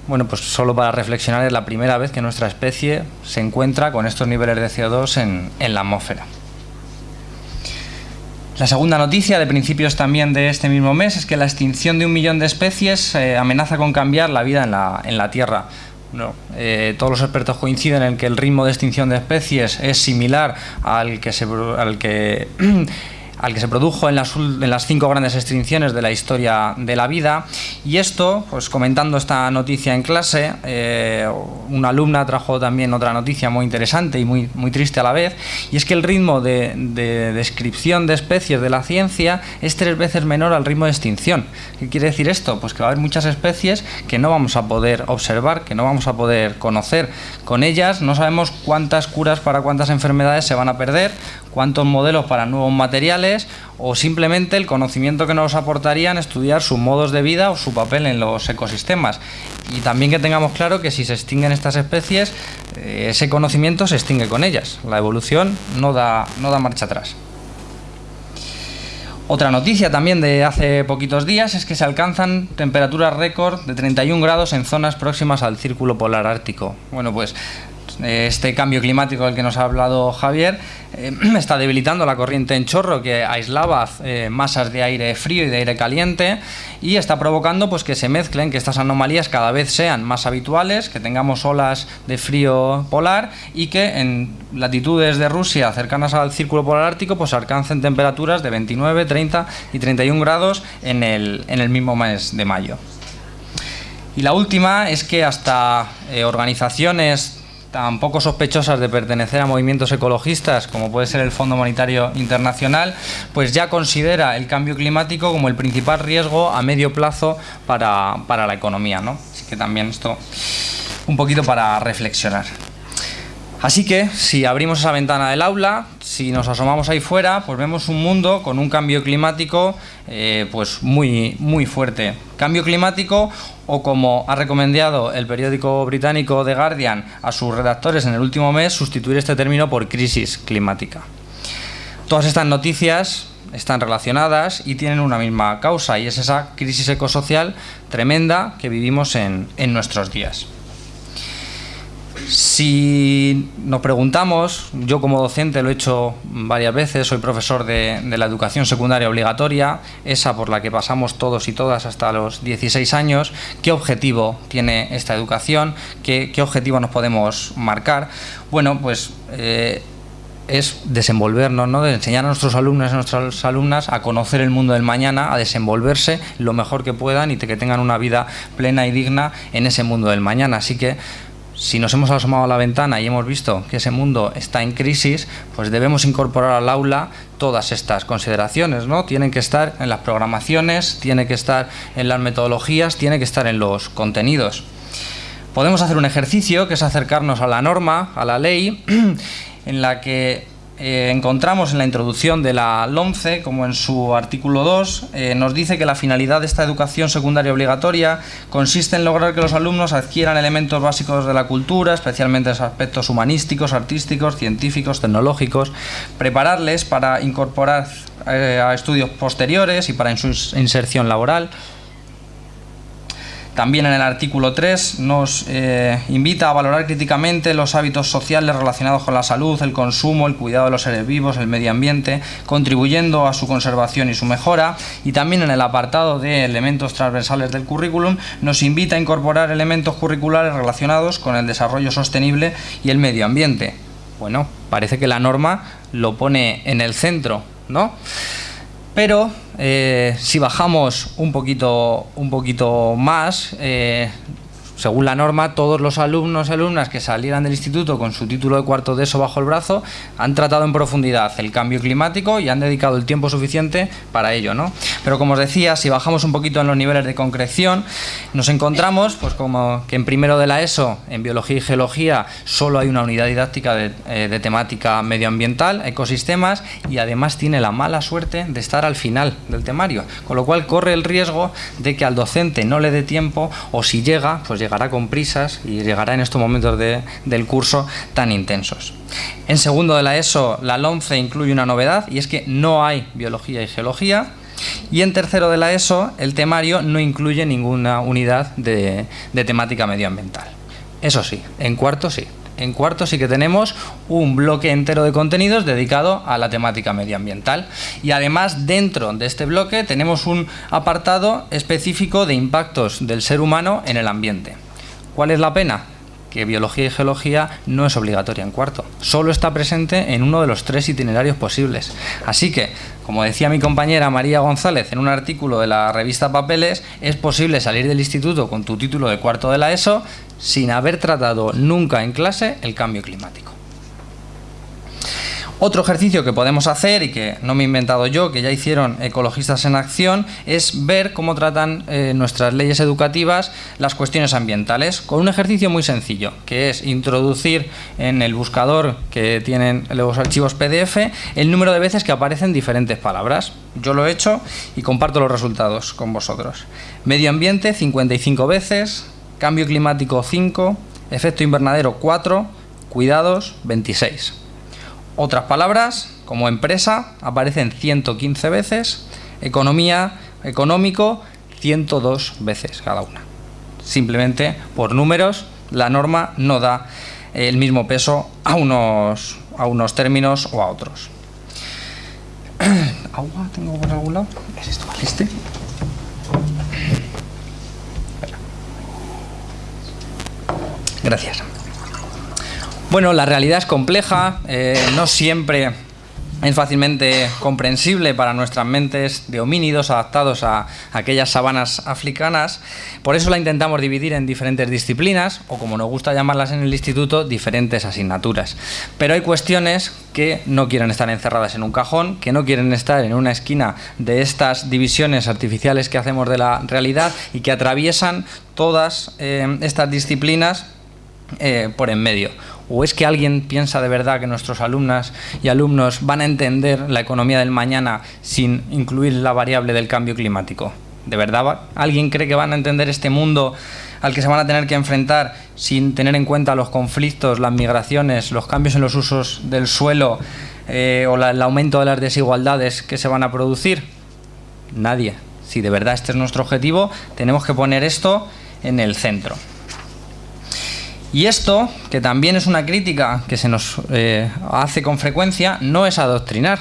Bueno, pues solo para reflexionar, es la primera vez que nuestra especie se encuentra con estos niveles de CO2 en, la atmósfera. La segunda noticia de principios también de este mismo mes es que la extinción de un millón de especies eh, amenaza con cambiar la vida en la, en la Tierra. No. Eh, todos los expertos coinciden en que el ritmo de extinción de especies es similar al que, se, al que al que se produjo en las, en las, cinco grandes extinciones de la historia de la vida. Y esto, pues comentando esta noticia en clase, eh, una alumna trajo también otra noticia muy interesante y muy, muy triste a la vez, y es que el ritmo de, de descripción de especies de la ciencia es tres veces menor al ritmo de extinción. ¿Qué quiere decir esto? Pues que va a haber muchas especies que no vamos a poder observar, que no vamos a poder conocer. Con ellas no sabemos cuántas curas para cuántas enfermedades se van a perder, cuántos modelos para nuevos materiales o simplemente el conocimiento que nos aportarían estudiar sus modos de vida o su papel en los ecosistemas. Y también que tengamos claro que si se extinguen estas especies, eh, ese conocimiento se extingue con ellas. La evolución no da, no da marcha atrás. Otra noticia también de hace poquitos días es que se alcanzan temperaturas récord de 31 grados en zonas próximas al círculo polar ártico. Bueno, pues este cambio climático del que nos ha hablado Javier eh, está debilitando la corriente en chorro que aislaba eh, masas de aire frío y de aire caliente y está provocando pues, que se mezclen, que estas anomalías cada vez sean más habituales, que tengamos olas de frío polar y que en latitudes de Rusia cercanas al círculo polar ártico pues alcancen temperaturas de 29, 30 y 31 grados en el, en el mismo mes de mayo. Y la última es que hasta eh, organizaciones tan poco sospechosas de pertenecer a movimientos ecologistas como puede ser el Fondo Monetario Internacional, pues ya considera el cambio climático como el principal riesgo a medio plazo para, para la economía. ¿no? Así que también esto un poquito para reflexionar. Así que si abrimos esa ventana del aula, si nos asomamos ahí fuera, pues vemos un mundo con un cambio climático eh, pues muy, muy fuerte. Cambio climático o como ha recomendado el periódico británico The Guardian a sus redactores en el último mes, sustituir este término por crisis climática. Todas estas noticias están relacionadas y tienen una misma causa y es esa crisis ecosocial tremenda que vivimos en, en nuestros días. Si nos preguntamos, yo como docente lo he hecho varias veces, soy profesor de, la educación secundaria obligatoria, esa por la que pasamos todos y todas hasta los 16 años, ¿qué objetivo tiene esta educación? ¿Qué, objetivo nos podemos marcar? Bueno, pues eh, es desenvolvernos, ¿no? enseñar a nuestros alumnos y a nuestras alumnas a conocer el mundo del mañana, a desenvolverse lo mejor que puedan y que tengan una vida plena y digna en ese mundo del mañana. Así que si nos hemos asomado a la ventana y hemos visto que ese mundo está en crisis, pues debemos incorporar al aula todas estas consideraciones, ¿no? Tienen que estar en las programaciones, tiene que estar en las metodologías, tiene que estar en los contenidos. Podemos hacer un ejercicio que es acercarnos a la norma, a la ley, en la que eh, encontramos en la introducción de la LOMCE, como en su artículo 2, eh, nos dice que la finalidad de esta educación secundaria obligatoria consiste en lograr que los alumnos adquieran elementos básicos de la cultura, especialmente los aspectos humanísticos, artísticos, científicos, tecnológicos, prepararles para incorporar eh, a estudios posteriores y para su inserción laboral, también en el artículo 3 nos eh, invita a valorar críticamente los hábitos sociales relacionados con la salud, el consumo, el cuidado de los seres vivos, el medio ambiente, contribuyendo a su conservación y su mejora. Y también en el apartado de elementos transversales del currículum nos invita a incorporar elementos curriculares relacionados con el desarrollo sostenible y el medio ambiente. Bueno, parece que la norma lo pone en el centro, ¿no? Pero eh, si bajamos un poquito, un poquito más, eh, según la norma, todos los alumnos y alumnas que salieran del instituto con su título de cuarto de eso bajo el brazo han tratado en profundidad el cambio climático y han dedicado el tiempo suficiente para ello, ¿no? Pero como os decía, si bajamos un poquito en los niveles de concreción, nos encontramos, pues como que en primero de la ESO, en biología y geología, solo hay una unidad didáctica de, eh, temática medioambiental, ecosistemas, y además tiene la mala suerte de estar al final del temario, con lo cual corre el riesgo de que al docente no le dé tiempo o si llega, pues llegará con prisas y llegará en estos momentos del curso tan intensos. En segundo de la ESO, la LOMCE incluye una novedad y es que no hay biología y geología. Y en tercero de la ESO, el temario no incluye ninguna unidad de, de temática medioambiental. Eso sí, en cuarto sí. En cuarto sí que tenemos un bloque entero de contenidos dedicado a la temática medioambiental. Y además dentro de este bloque tenemos un apartado específico de impactos del ser humano en el ambiente. ¿Cuál es la pena? Que biología y geología no es obligatoria en cuarto, solo está presente en uno de los tres itinerarios posibles. Así que, como decía mi compañera María González en un artículo de la revista Papeles, es posible salir del instituto con tu título de cuarto de la ESO sin haber tratado nunca en clase el cambio climático. Otro ejercicio que podemos hacer y que no me he inventado yo, que ya hicieron ecologistas en acción, es ver cómo tratan eh, nuestras leyes educativas las cuestiones ambientales con un ejercicio muy sencillo, que es introducir en el buscador que tienen los archivos PDF el número de veces que aparecen diferentes palabras. Yo lo he hecho y comparto los resultados con vosotros. Medio ambiente 55 veces, cambio climático 5, efecto invernadero 4, cuidados 26. Otras palabras, como empresa, aparecen 115 veces, economía, económico, 102 veces cada una. Simplemente por números, la norma no da el mismo peso a unos, a unos términos o a otros. ¿Agua tengo por algún lado? ¿Es esto? ¿Este? Gracias. Bueno, la realidad es compleja, eh, no siempre es fácilmente comprensible para nuestras mentes de homínidos adaptados a aquellas sabanas africanas. Por eso la intentamos dividir en diferentes disciplinas, o como nos gusta llamarlas en el instituto, diferentes asignaturas. Pero hay cuestiones que no quieren estar encerradas en un cajón, que no quieren estar en una esquina de estas divisiones artificiales que hacemos de la realidad y que atraviesan todas eh, estas disciplinas eh, por en medio. ¿O es que alguien piensa de verdad que nuestros alumnas y alumnos van a entender la economía del mañana sin incluir la variable del cambio climático? ¿De verdad alguien cree que van a entender este mundo al que se van a tener que enfrentar sin tener en cuenta los conflictos, las migraciones, los cambios en los usos del suelo eh, o el aumento de las desigualdades que se van a producir? Nadie. Si de verdad este es nuestro objetivo, tenemos que poner esto en el centro. Y esto, que también es una crítica que se nos eh, hace con frecuencia, no es adoctrinar,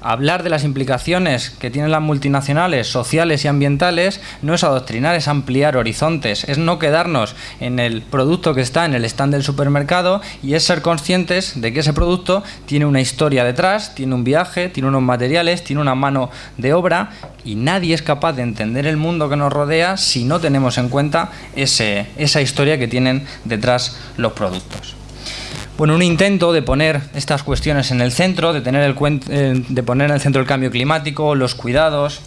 Hablar de las implicaciones que tienen las multinacionales sociales y ambientales no es adoctrinar, es ampliar horizontes, es no quedarnos en el producto que está en el stand del supermercado y es ser conscientes de que ese producto tiene una historia detrás, tiene un viaje, tiene unos materiales, tiene una mano de obra y nadie es capaz de entender el mundo que nos rodea si no tenemos en cuenta ese, esa historia que tienen detrás los productos bueno, un intento de poner estas cuestiones en el centro, de, tener el, eh, de poner en el centro el cambio climático, los cuidados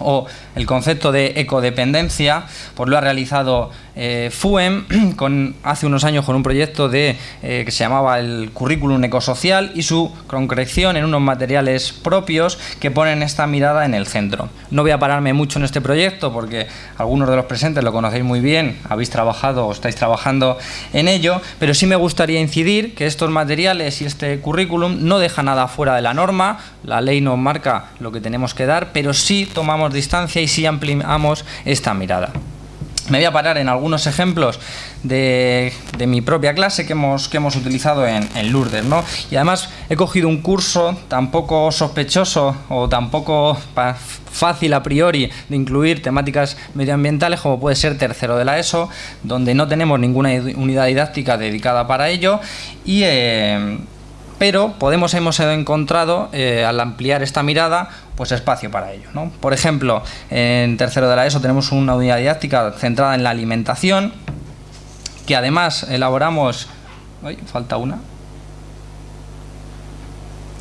o el concepto de ecodependencia, pues lo ha realizado eh, FUEM con, hace unos años con un proyecto de, eh, que se llamaba el currículum ecosocial y su concreción en unos materiales propios que ponen esta mirada en el centro. No voy a pararme mucho en este proyecto porque algunos de los presentes lo conocéis muy bien, habéis trabajado o estáis trabajando en ello, pero sí me gustaría incidir que estos materiales y este currículum no deja nada fuera de la norma, la ley nos marca lo que tenemos que dar, pero sí tomamos distancia y sí ampliamos esta mirada. Me voy a parar en algunos ejemplos de, mi propia clase que hemos, que hemos utilizado en, Lourdes. ¿no? Y además he cogido un curso tan poco sospechoso o tan poco fácil a priori de incluir temáticas medioambientales como puede ser tercero de la ESO, donde no tenemos ninguna unidad didáctica dedicada para ello y... Eh, pero podemos hemos encontrado eh, al ampliar esta mirada pues espacio para ello. ¿no? Por ejemplo, en tercero de la ESO tenemos una unidad didáctica centrada en la alimentación, que además elaboramos... Ay, falta una.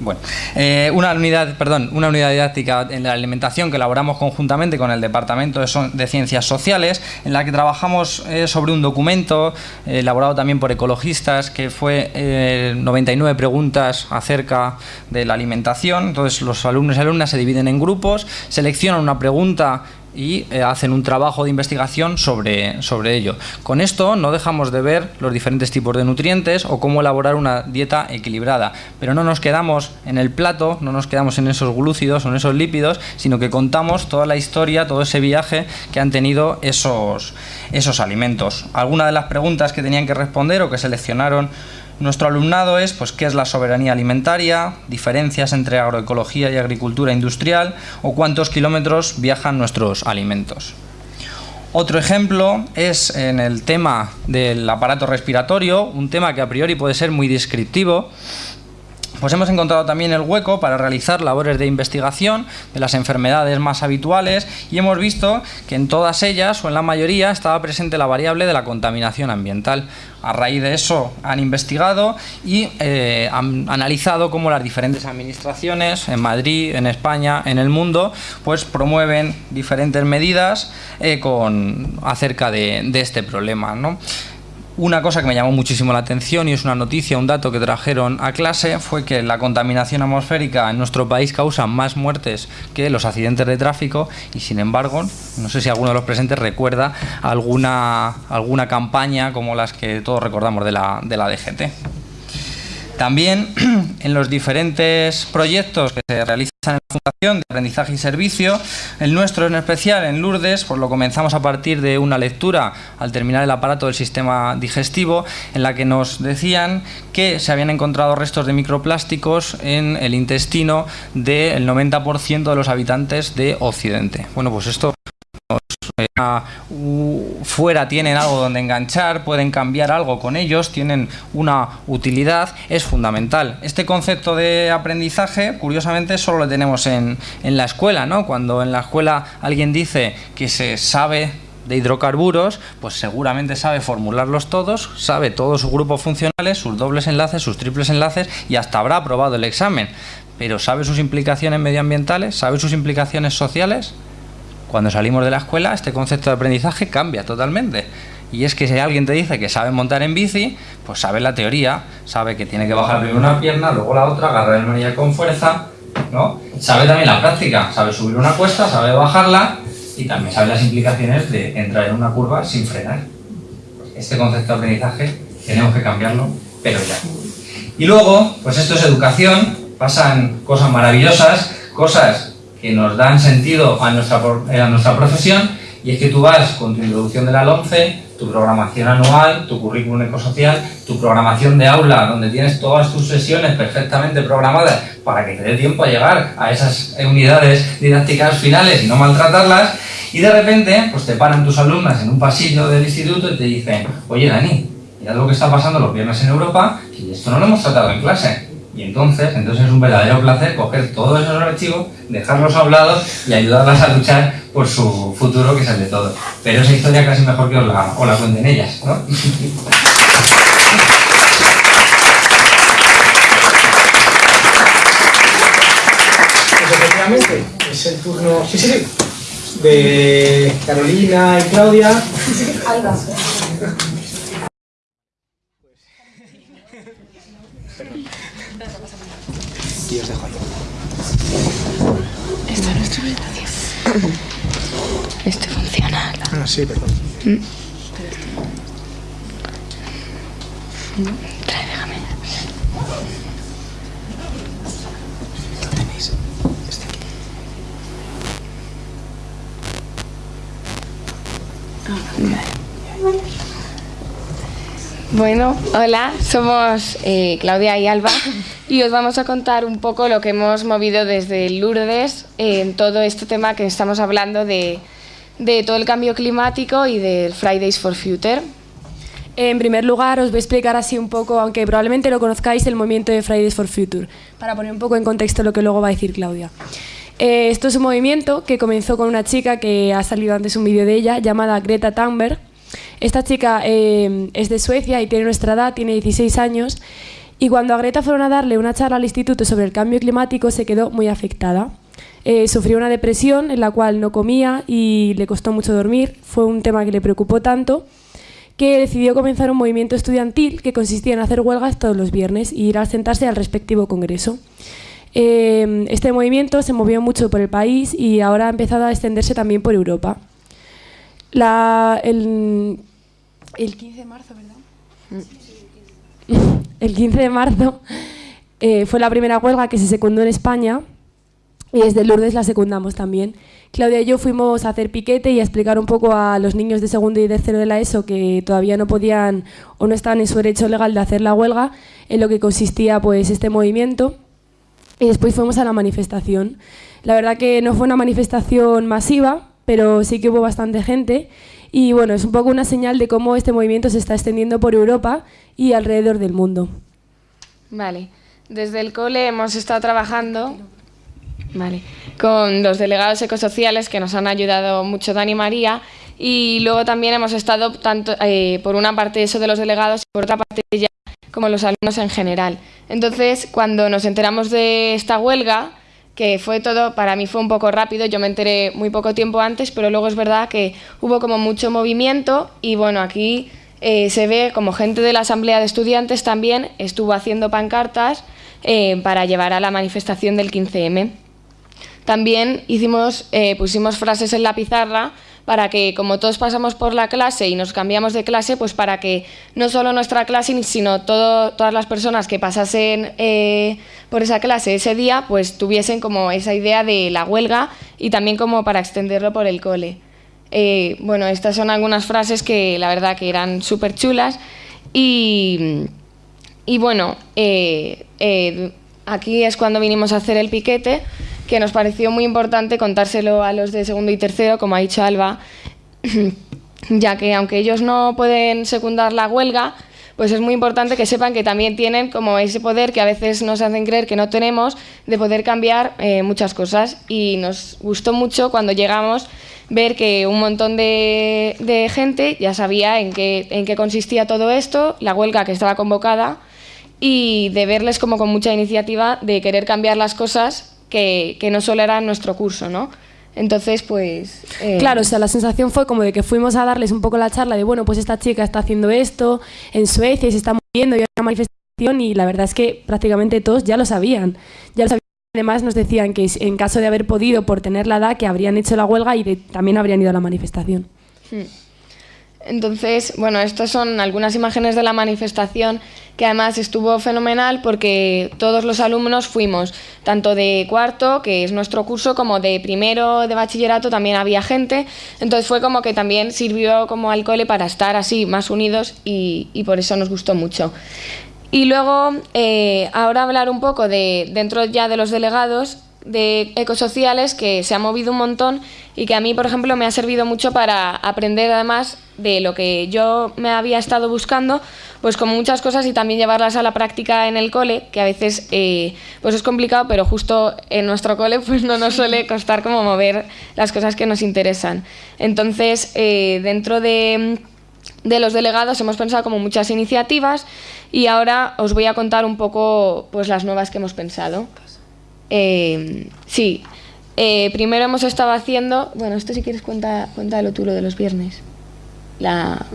Bueno, eh, una unidad, perdón, una unidad didáctica en la alimentación que elaboramos conjuntamente con el Departamento de, Ciencias Sociales, en la que trabajamos eh, sobre un documento eh, elaborado también por ecologistas que fue 99 preguntas acerca de la alimentación. Entonces los alumnos y alumnas se dividen en grupos, seleccionan una pregunta y eh, hacen un trabajo de investigación sobre, sobre ello. Con esto no dejamos de ver los diferentes tipos de nutrientes o cómo elaborar una dieta equilibrada, pero no nos quedamos en el plato, no nos quedamos en esos glúcidos o en esos lípidos, sino que contamos toda la historia, todo ese viaje que han tenido esos, esos alimentos. Algunas de las preguntas que tenían que responder o que seleccionaron nuestro alumnado es pues, qué es la soberanía alimentaria, diferencias entre agroecología y agricultura industrial o cuántos kilómetros viajan nuestros alimentos. Otro ejemplo es en el tema del aparato respiratorio, un tema que a priori puede ser muy descriptivo, pues hemos encontrado también el hueco para realizar labores de investigación de las enfermedades más habituales y hemos visto que en todas ellas o en la mayoría estaba presente la variable de la contaminación ambiental. A raíz de eso han investigado y eh, han analizado cómo las diferentes administraciones en Madrid, en España, en el mundo, pues promueven diferentes medidas eh, con, acerca de, de este problema. ¿no? Una cosa que me llamó muchísimo la atención y es una noticia, un dato que trajeron a clase, fue que la contaminación atmosférica en nuestro país causa más muertes que los accidentes de tráfico y sin embargo, no sé si alguno de los presentes recuerda alguna, alguna campaña como las que todos recordamos de la, de la DGT. También en los diferentes proyectos que se realizan en la Fundación de Aprendizaje y Servicio, el nuestro en especial, en Lourdes, pues lo comenzamos a partir de una lectura al terminar el aparato del sistema digestivo, en la que nos decían que se habían encontrado restos de microplásticos en el intestino del 90% de los habitantes de Occidente. Bueno, pues esto fuera tienen algo donde enganchar, pueden cambiar algo con ellos, tienen una utilidad, es fundamental. Este concepto de aprendizaje, curiosamente, solo lo tenemos en, en la escuela, ¿no? Cuando en la escuela alguien dice que se sabe de hidrocarburos, pues seguramente sabe formularlos todos, sabe todos sus grupos funcionales, sus dobles enlaces, sus triples enlaces y hasta habrá aprobado el examen. Pero ¿sabe sus implicaciones medioambientales? ¿Sabe sus implicaciones sociales? Cuando salimos de la escuela, este concepto de aprendizaje cambia totalmente. Y es que si alguien te dice que sabe montar en bici, pues sabe la teoría, sabe que tiene que bajar primero una pierna, luego la otra, agarrar el manillar con fuerza, ¿no? Sabe también la práctica, sabe subir una cuesta, sabe bajarla y también sabe las implicaciones de entrar en una curva sin frenar. Este concepto de aprendizaje tenemos que cambiarlo, pero ya. Y luego, pues esto es educación, pasan cosas maravillosas, cosas que nos dan sentido a nuestra, a nuestra profesión y es que tú vas con tu introducción de la 11, tu programación anual, tu currículum ecosocial, tu programación de aula, donde tienes todas tus sesiones perfectamente programadas para que te dé tiempo a llegar a esas unidades didácticas finales y no maltratarlas, y de repente pues te paran tus alumnas en un pasillo del instituto y te dicen, oye Dani, mira lo que está pasando los viernes en Europa y esto no lo hemos tratado en clase. Y entonces, entonces es un verdadero placer coger todos esos archivos, dejarlos hablados y ayudarlas a luchar por su futuro, que es el de todos. Pero esa historia casi mejor que os la, la cuenten ellas, ¿no? Pues efectivamente, es el turno, sí, sí, sí, de Carolina y Claudia. Alba. Y os dejo ahí. Esta es nuestra habitación. Esto funciona. Ah, sí, perdón. Mm. Trae, déjame. Lo tenéis. Este aquí. Bueno, hola, somos eh, Claudia y Alba y os vamos a contar un poco lo que hemos movido desde Lourdes en todo este tema que estamos hablando de, de todo el cambio climático y del Fridays for Future. En primer lugar, os voy a explicar así un poco, aunque probablemente lo conozcáis, el movimiento de Fridays for Future, para poner un poco en contexto lo que luego va a decir Claudia. Eh, esto es un movimiento que comenzó con una chica que ha salido antes un vídeo de ella, llamada Greta Thunberg, esta chica eh, es de Suecia y tiene nuestra edad, tiene 16 años, y cuando a Greta fueron a darle una charla al instituto sobre el cambio climático se quedó muy afectada. Eh, sufrió una depresión en la cual no comía y le costó mucho dormir, fue un tema que le preocupó tanto que decidió comenzar un movimiento estudiantil que consistía en hacer huelgas todos los viernes y ir a sentarse al respectivo congreso. Eh, este movimiento se movió mucho por el país y ahora ha empezado a extenderse también por Europa. El 15 de marzo, ¿verdad? El 15 de marzo eh, fue la primera huelga que se secundó en España y desde Lourdes la secundamos también. Claudia y yo fuimos a hacer piquete y a explicar un poco a los niños de segundo y tercero de la ESO que todavía no podían o no estaban en su derecho legal de hacer la huelga, en lo que consistía pues este movimiento. Y después fuimos a la manifestación. La verdad que no fue una manifestación masiva, pero sí que hubo bastante gente y bueno, es un poco una señal de cómo este movimiento se está extendiendo por Europa y alrededor del mundo. Vale, desde el cole hemos estado trabajando vale, con los delegados ecosociales que nos han ayudado mucho Dani María y luego también hemos estado tanto eh, por una parte eso de los delegados y por otra parte ya como los alumnos en general. Entonces, cuando nos enteramos de esta huelga, que fue todo, para mí fue un poco rápido, yo me enteré muy poco tiempo antes, pero luego es verdad que hubo como mucho movimiento y bueno, aquí eh, se ve como gente de la Asamblea de Estudiantes también estuvo haciendo pancartas eh, para llevar a la manifestación del 15M. También hicimos, eh, pusimos frases en la pizarra para que como todos pasamos por la clase y nos cambiamos de clase, pues para que no solo nuestra clase, sino todo, todas las personas que pasasen eh, por esa clase ese día, pues tuviesen como esa idea de la huelga y también como para extenderlo por el cole. Eh, bueno, estas son algunas frases que la verdad que eran súper chulas y, y bueno, eh, aquí es cuando vinimos a hacer el piquete que nos pareció muy importante contárselo a los de segundo y tercero, como ha dicho Alba, ya que aunque ellos no pueden secundar la huelga, pues es muy importante que sepan que también tienen como ese poder que a veces nos hacen creer que no tenemos de poder cambiar eh, muchas cosas. Y nos gustó mucho cuando llegamos ver que un montón de, de, gente ya sabía en qué, en qué consistía todo esto, la huelga que estaba convocada, y de verles como con mucha iniciativa de querer cambiar las cosas que, que no solo era nuestro curso, ¿no? Entonces, pues... Eh... Claro, o sea, la sensación fue como de que fuimos a darles un poco la charla de, bueno, pues esta chica está haciendo esto en Suecia y se está moviendo y hay una manifestación y la verdad es que prácticamente todos ya lo sabían. Ya lo sabían. Además nos decían que en caso de haber podido por tener la edad que habrían hecho la huelga y de, también habrían ido a la manifestación. Hmm. Entonces, bueno, estas son algunas imágenes de la manifestación que además estuvo fenomenal porque todos los alumnos fuimos, tanto de cuarto, que es nuestro curso, como de primero de bachillerato también había gente, entonces fue como que también sirvió como al cole para estar así más unidos y, por eso nos gustó mucho. Y luego, eh, ahora hablar un poco de, dentro ya de los delegados, de ecosociales que se ha movido un montón y que a mí, por ejemplo, me ha servido mucho para aprender además de lo que yo me había estado buscando, pues con muchas cosas y también llevarlas a la práctica en el cole, que a veces eh, pues es complicado, pero justo en nuestro cole pues no nos suele costar como mover las cosas que nos interesan. Entonces, eh, dentro de, de los delegados hemos pensado como muchas iniciativas y ahora os voy a contar un poco pues las nuevas que hemos pensado. Eh, sí, eh, primero hemos estado haciendo, bueno, esto si quieres cuenta, cuéntalo tú lo de los viernes. La,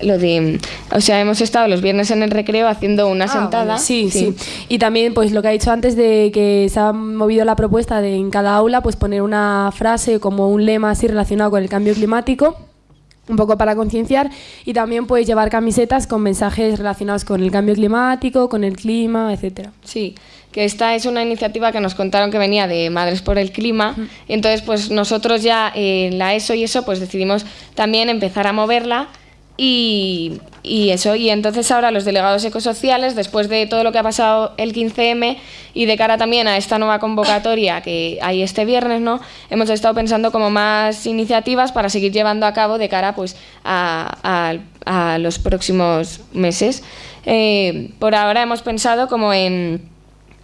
lo de, o sea, hemos estado los viernes en el recreo haciendo una Ah, sentada. vale, sí, sí, Y también, pues lo que ha dicho antes de que se ha movido la propuesta de en cada aula, pues poner una frase como un lema así relacionado con el cambio climático, un poco para concienciar, y también pues llevar camisetas con mensajes relacionados con el cambio climático, con el clima, etcétera. Sí, que esta es una iniciativa que nos contaron que venía de Madres por el Clima. Y entonces, pues nosotros ya en la ESO y eso, pues decidimos también empezar a moverla. Y, y eso, y entonces ahora los delegados ecosociales, después de todo lo que ha pasado el 15M y de cara también a esta nueva convocatoria que hay este viernes, ¿no? Hemos estado pensando como más iniciativas para seguir llevando a cabo de cara pues a, a, a los próximos meses. Eh, por ahora hemos pensado como en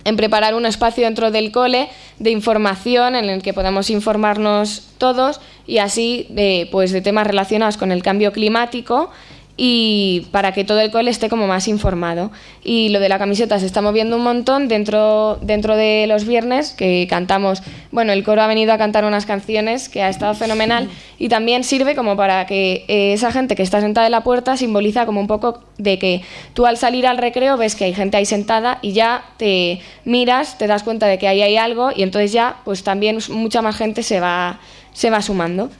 en preparar un espacio dentro del cole de información en el que podamos informarnos todos y así de, pues, de temas relacionados con el cambio climático y para que todo el cole esté como más informado. Y lo de la camiseta se está moviendo un montón dentro, dentro de los viernes, que cantamos, bueno, el coro ha venido a cantar unas canciones que ha estado fenomenal y también sirve como para que eh, esa gente que está sentada en la puerta simboliza como un poco de que tú al salir al recreo ves que hay gente ahí sentada y ya te miras, te das cuenta de que ahí hay algo y entonces ya pues también mucha más gente se va, se va sumando.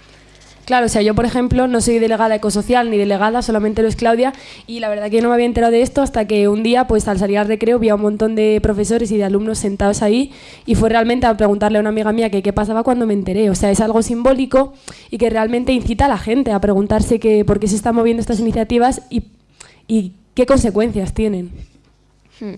Claro, o sea, yo por ejemplo no soy delegada ecosocial ni delegada, solamente lo es Claudia y la verdad que no me había enterado de esto hasta que un día, pues al salir al recreo, vi a un montón de profesores y de alumnos sentados ahí y fue realmente a preguntarle a una amiga mía que qué pasaba cuando me enteré. O sea, es algo simbólico y que realmente incita a la gente a preguntarse que, por qué se están moviendo estas iniciativas y, qué consecuencias tienen. Hmm.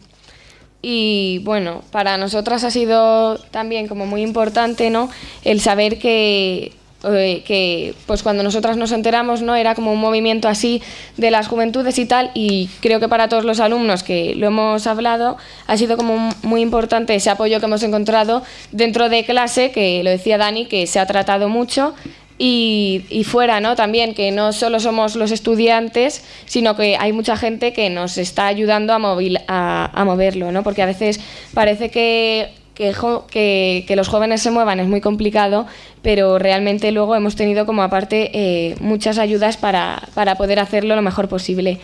Y bueno, para nosotras ha sido también como muy importante, ¿no? El saber que que pues cuando nosotras nos enteramos no era como un movimiento así de las juventudes y tal y creo que para todos los alumnos que lo hemos hablado ha sido como muy importante ese apoyo que hemos encontrado dentro de clase que lo decía Dani que se ha tratado mucho y, fuera, ¿no? También que no solo somos los estudiantes, sino que hay mucha gente que nos está ayudando a, a moverlo, ¿no? Porque a veces parece que que, que, que, los jóvenes se muevan es muy complicado, pero realmente luego hemos tenido como aparte eh, muchas ayudas para, para, poder hacerlo lo mejor posible.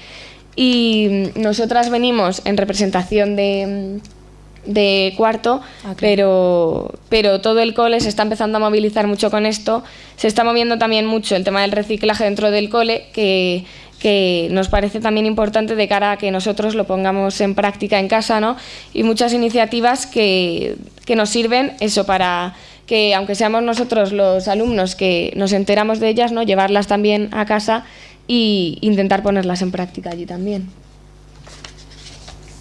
Y nosotras venimos en representación de, de cuarto, Ah, pero, pero todo el cole se está empezando a movilizar mucho con esto. Se está moviendo también mucho el tema del reciclaje dentro del cole, que, que nos parece también importante de cara a que nosotros lo pongamos en práctica en casa, ¿no? Y muchas iniciativas que, que nos sirven eso para que aunque seamos nosotros los alumnos que nos enteramos de ellas, ¿no? llevarlas también a casa e intentar ponerlas en práctica allí también.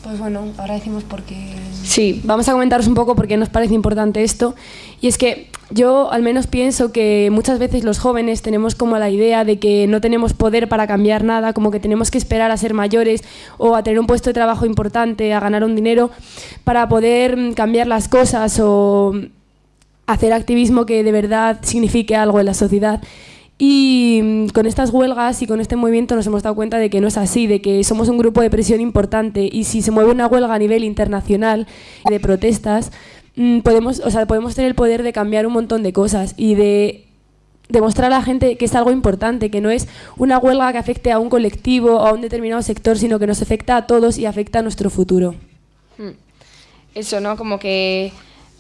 Pues bueno, ahora decimos por qué. Sí, Vamos a comentaros un poco por qué nos parece importante esto. Y es que yo al menos pienso que muchas veces los jóvenes tenemos como la idea de que no tenemos poder para cambiar nada, como que tenemos que esperar a ser mayores o a tener un puesto de trabajo importante, a ganar un dinero para poder cambiar las cosas o hacer activismo que de verdad signifique algo en la sociedad. Y con estas huelgas y con este movimiento nos hemos dado cuenta de que no es así, de que somos un grupo de presión importante y si se mueve una huelga a nivel internacional de protestas, podemos, o sea, podemos tener el poder de cambiar un montón de cosas y de demostrar a la gente que es algo importante, que no es una huelga que afecte a un colectivo o a un determinado sector, sino que nos afecta a todos y afecta a nuestro futuro. eso, ¿no? Como que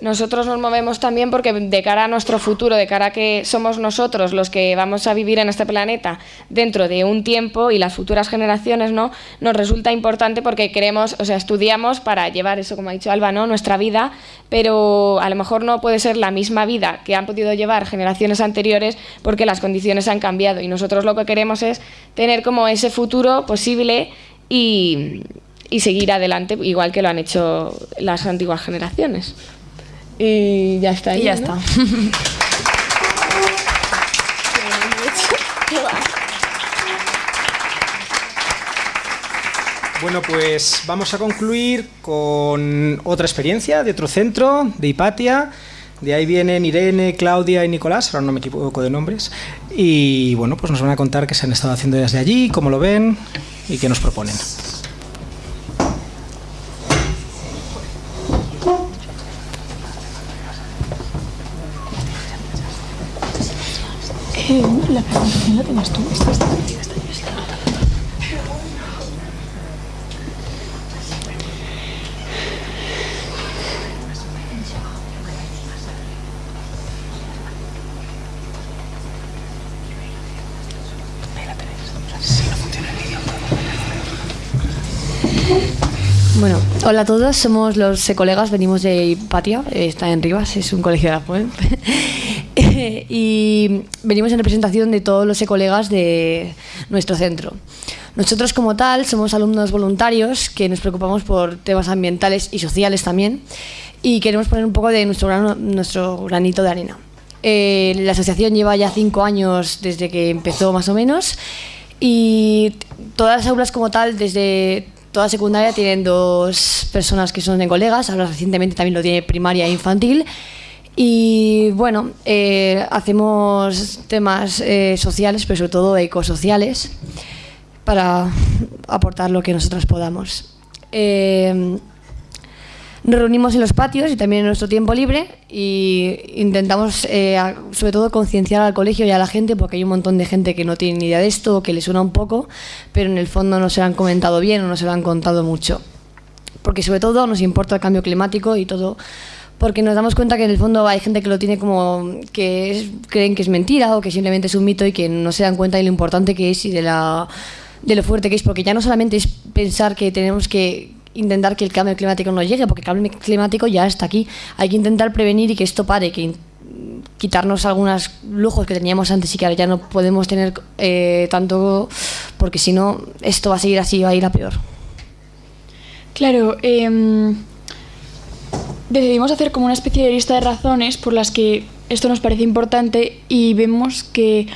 nosotros nos movemos también porque de cara a nuestro futuro, de cara a que somos nosotros los que vamos a vivir en este planeta dentro de un tiempo y las futuras generaciones, ¿no? Nos resulta importante porque queremos, o sea, estudiamos para llevar eso, como ha dicho Alba, ¿no? Nuestra vida, pero a lo mejor no puede ser la misma vida que han podido llevar generaciones anteriores porque las condiciones han cambiado y nosotros lo que queremos es tener como ese futuro posible y, y seguir adelante igual que lo han hecho las antiguas generaciones. Y ya está. Y ya ¿no? está. Bueno, pues vamos a concluir con otra experiencia de otro centro, de Hipatia. De ahí vienen Irene, Claudia y Nicolás, ahora no me equivoco de nombres. Y bueno, pues nos van a contar qué se han estado haciendo desde allí, cómo lo ven y qué nos proponen. Bueno, hola a todos, somos los colegas, venimos de Hipatia, eh, está en Rivas, es un colegio de la Puent. y venimos en representación de todos los colegas de nuestro centro. Nosotros como tal somos alumnos voluntarios que nos preocupamos por temas ambientales y sociales también y queremos poner un poco de nuestro, grano- nuestro granito de arena. Eh, la asociación lleva ya cinco años desde que empezó más o menos y todas las aulas como tal, desde toda secundaria, tienen dos personas que son de colegas, ahora recientemente también lo tiene primaria e infantil. Y bueno, eh, hacemos temas eh, sociales, pero sobre todo ecosociales, para aportar lo que nosotros podamos. Eh, nos reunimos en los patios y también en nuestro tiempo libre y intentamos sobre todo concienciar al colegio y a la gente porque hay un montón de gente que no tiene ni idea de esto o que le suena un poco, pero en el fondo no se lo han comentado bien o no se lo han contado mucho. Porque sobre todo nos importa el cambio climático y todo porque nos damos cuenta que en el fondo hay gente que lo tiene como que es- creen que es mentira o que simplemente es un mito y que no se dan cuenta de lo importante que es y de la lo fuerte que es porque ya no solamente es pensar que tenemos que intentar que el cambio climático no llegue porque el cambio climático ya está aquí. Hay que intentar prevenir y que esto pare que quitarnos algunos lujos que teníamos antes y que ahora ya no podemos tener eh, tanto porque si no esto va a seguir así va a ir a peor. Claro, em, decidimos hacer como una especie de lista de razones por las que esto nos parece importante y vemos que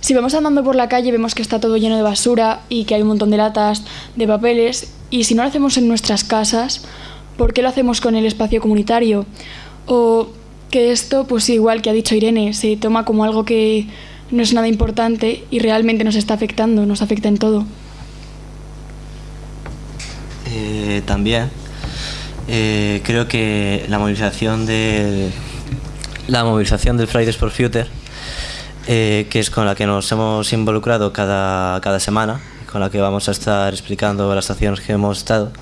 si vamos andando por la calle vemos que está todo lleno de basura y que hay un montón de latas, de papeles y si no lo hacemos en nuestras casas, ¿por qué lo hacemos con el espacio comunitario? O que esto, pues igual que ha dicho Irene, se toma como algo que no es nada importante y realmente nos está afectando, nos afecta en todo. Eh, también eh, creo que la movilización de la movilización del Fridays for Future eh, que es con la que nos hemos involucrado cada, cada semana con la que vamos a estar explicando las acciones que hemos estado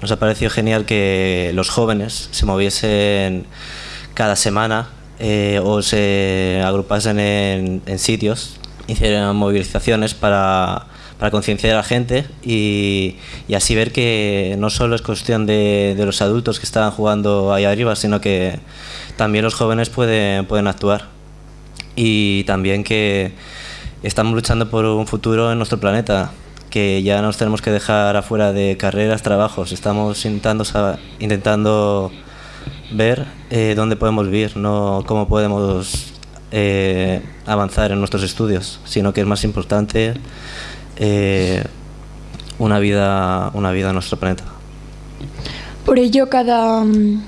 nos ha parecido genial que los jóvenes se moviesen cada semana eh, o se agrupasen en, en sitios, hicieran movilizaciones para, para concienciar a la gente y, así ver que no solo es cuestión de, de, los adultos que están jugando ahí arriba, sino que también los jóvenes pueden, actuar. Y también que estamos luchando por un futuro en nuestro planeta, que ya nos tenemos que dejar afuera de carreras, trabajos. Estamos intentando, intentando ver eh, dónde podemos vivir, no cómo podemos eh, avanzar en nuestros estudios, sino que es más importante eh, una, vida, una vida en nuestro planeta. Por ello, cada um,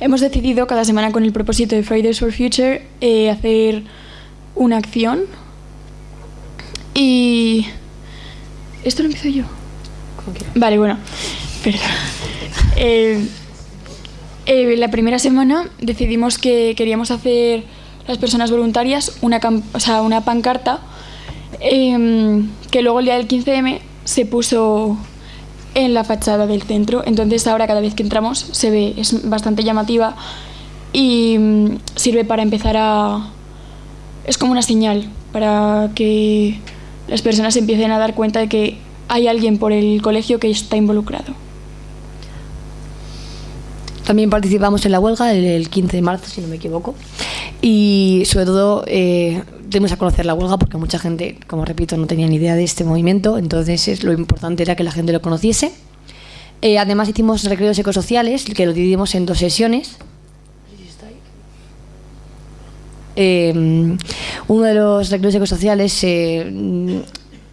hemos decidido cada semana con el propósito de Fridays for Future eh, hacer una acción y esto lo empiezo yo. Vale, bueno, perdón. Eh, eh, la primera semana decidimos que queríamos hacer las personas voluntarias una, o sea, una pancarta eh, que luego el día del 15M se puso en la fachada del centro. Entonces ahora cada vez que entramos se ve, es bastante llamativa y mm, sirve para empezar a... Es como una señal para que las personas empiecen a dar cuenta de que hay alguien por el colegio que está involucrado. También participamos en la huelga el, 15 de marzo, si no me equivoco. Y sobre todo eh, dimos a conocer la huelga porque mucha gente, como repito, no tenía ni idea de este movimiento. Entonces es, lo importante era que la gente lo conociese. Eh, además hicimos recreos ecosociales, que lo dividimos en dos sesiones. Eh, uno de los recreos ecosociales eh,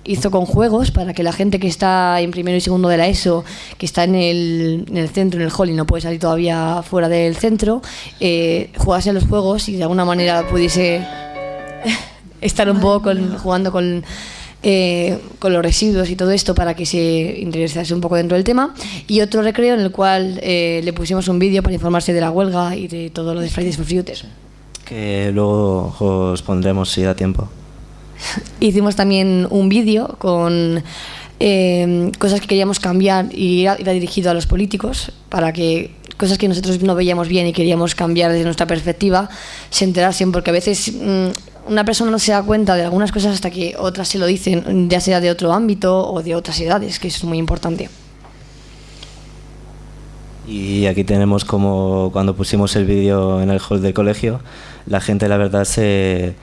hizo con juegos para que la gente que está en primero y segundo de la ESO, que está en el, en el centro, en el hall y no puede salir todavía fuera del centro, eh, jugase a los juegos y de alguna manera pudiese estar un poco con, jugando con, eh, con los residuos y todo esto para que se interesase un poco dentro del tema. Y otro recreo en el cual eh, le pusimos un vídeo para informarse de la huelga y de todo lo de Fridays for Future. Que luego os pondremos si da tiempo. Hicimos también un vídeo con eh, cosas que queríamos cambiar y era, era, dirigido a los políticos para que cosas que nosotros no veíamos bien y queríamos cambiar desde nuestra perspectiva se enterasen porque a veces mmm, una persona no se da cuenta de algunas cosas hasta que otras se lo dicen, ya sea de otro ámbito o de otras edades, que es muy importante. Y aquí tenemos como cuando pusimos el vídeo en el hall del colegio, la gente la verdad se,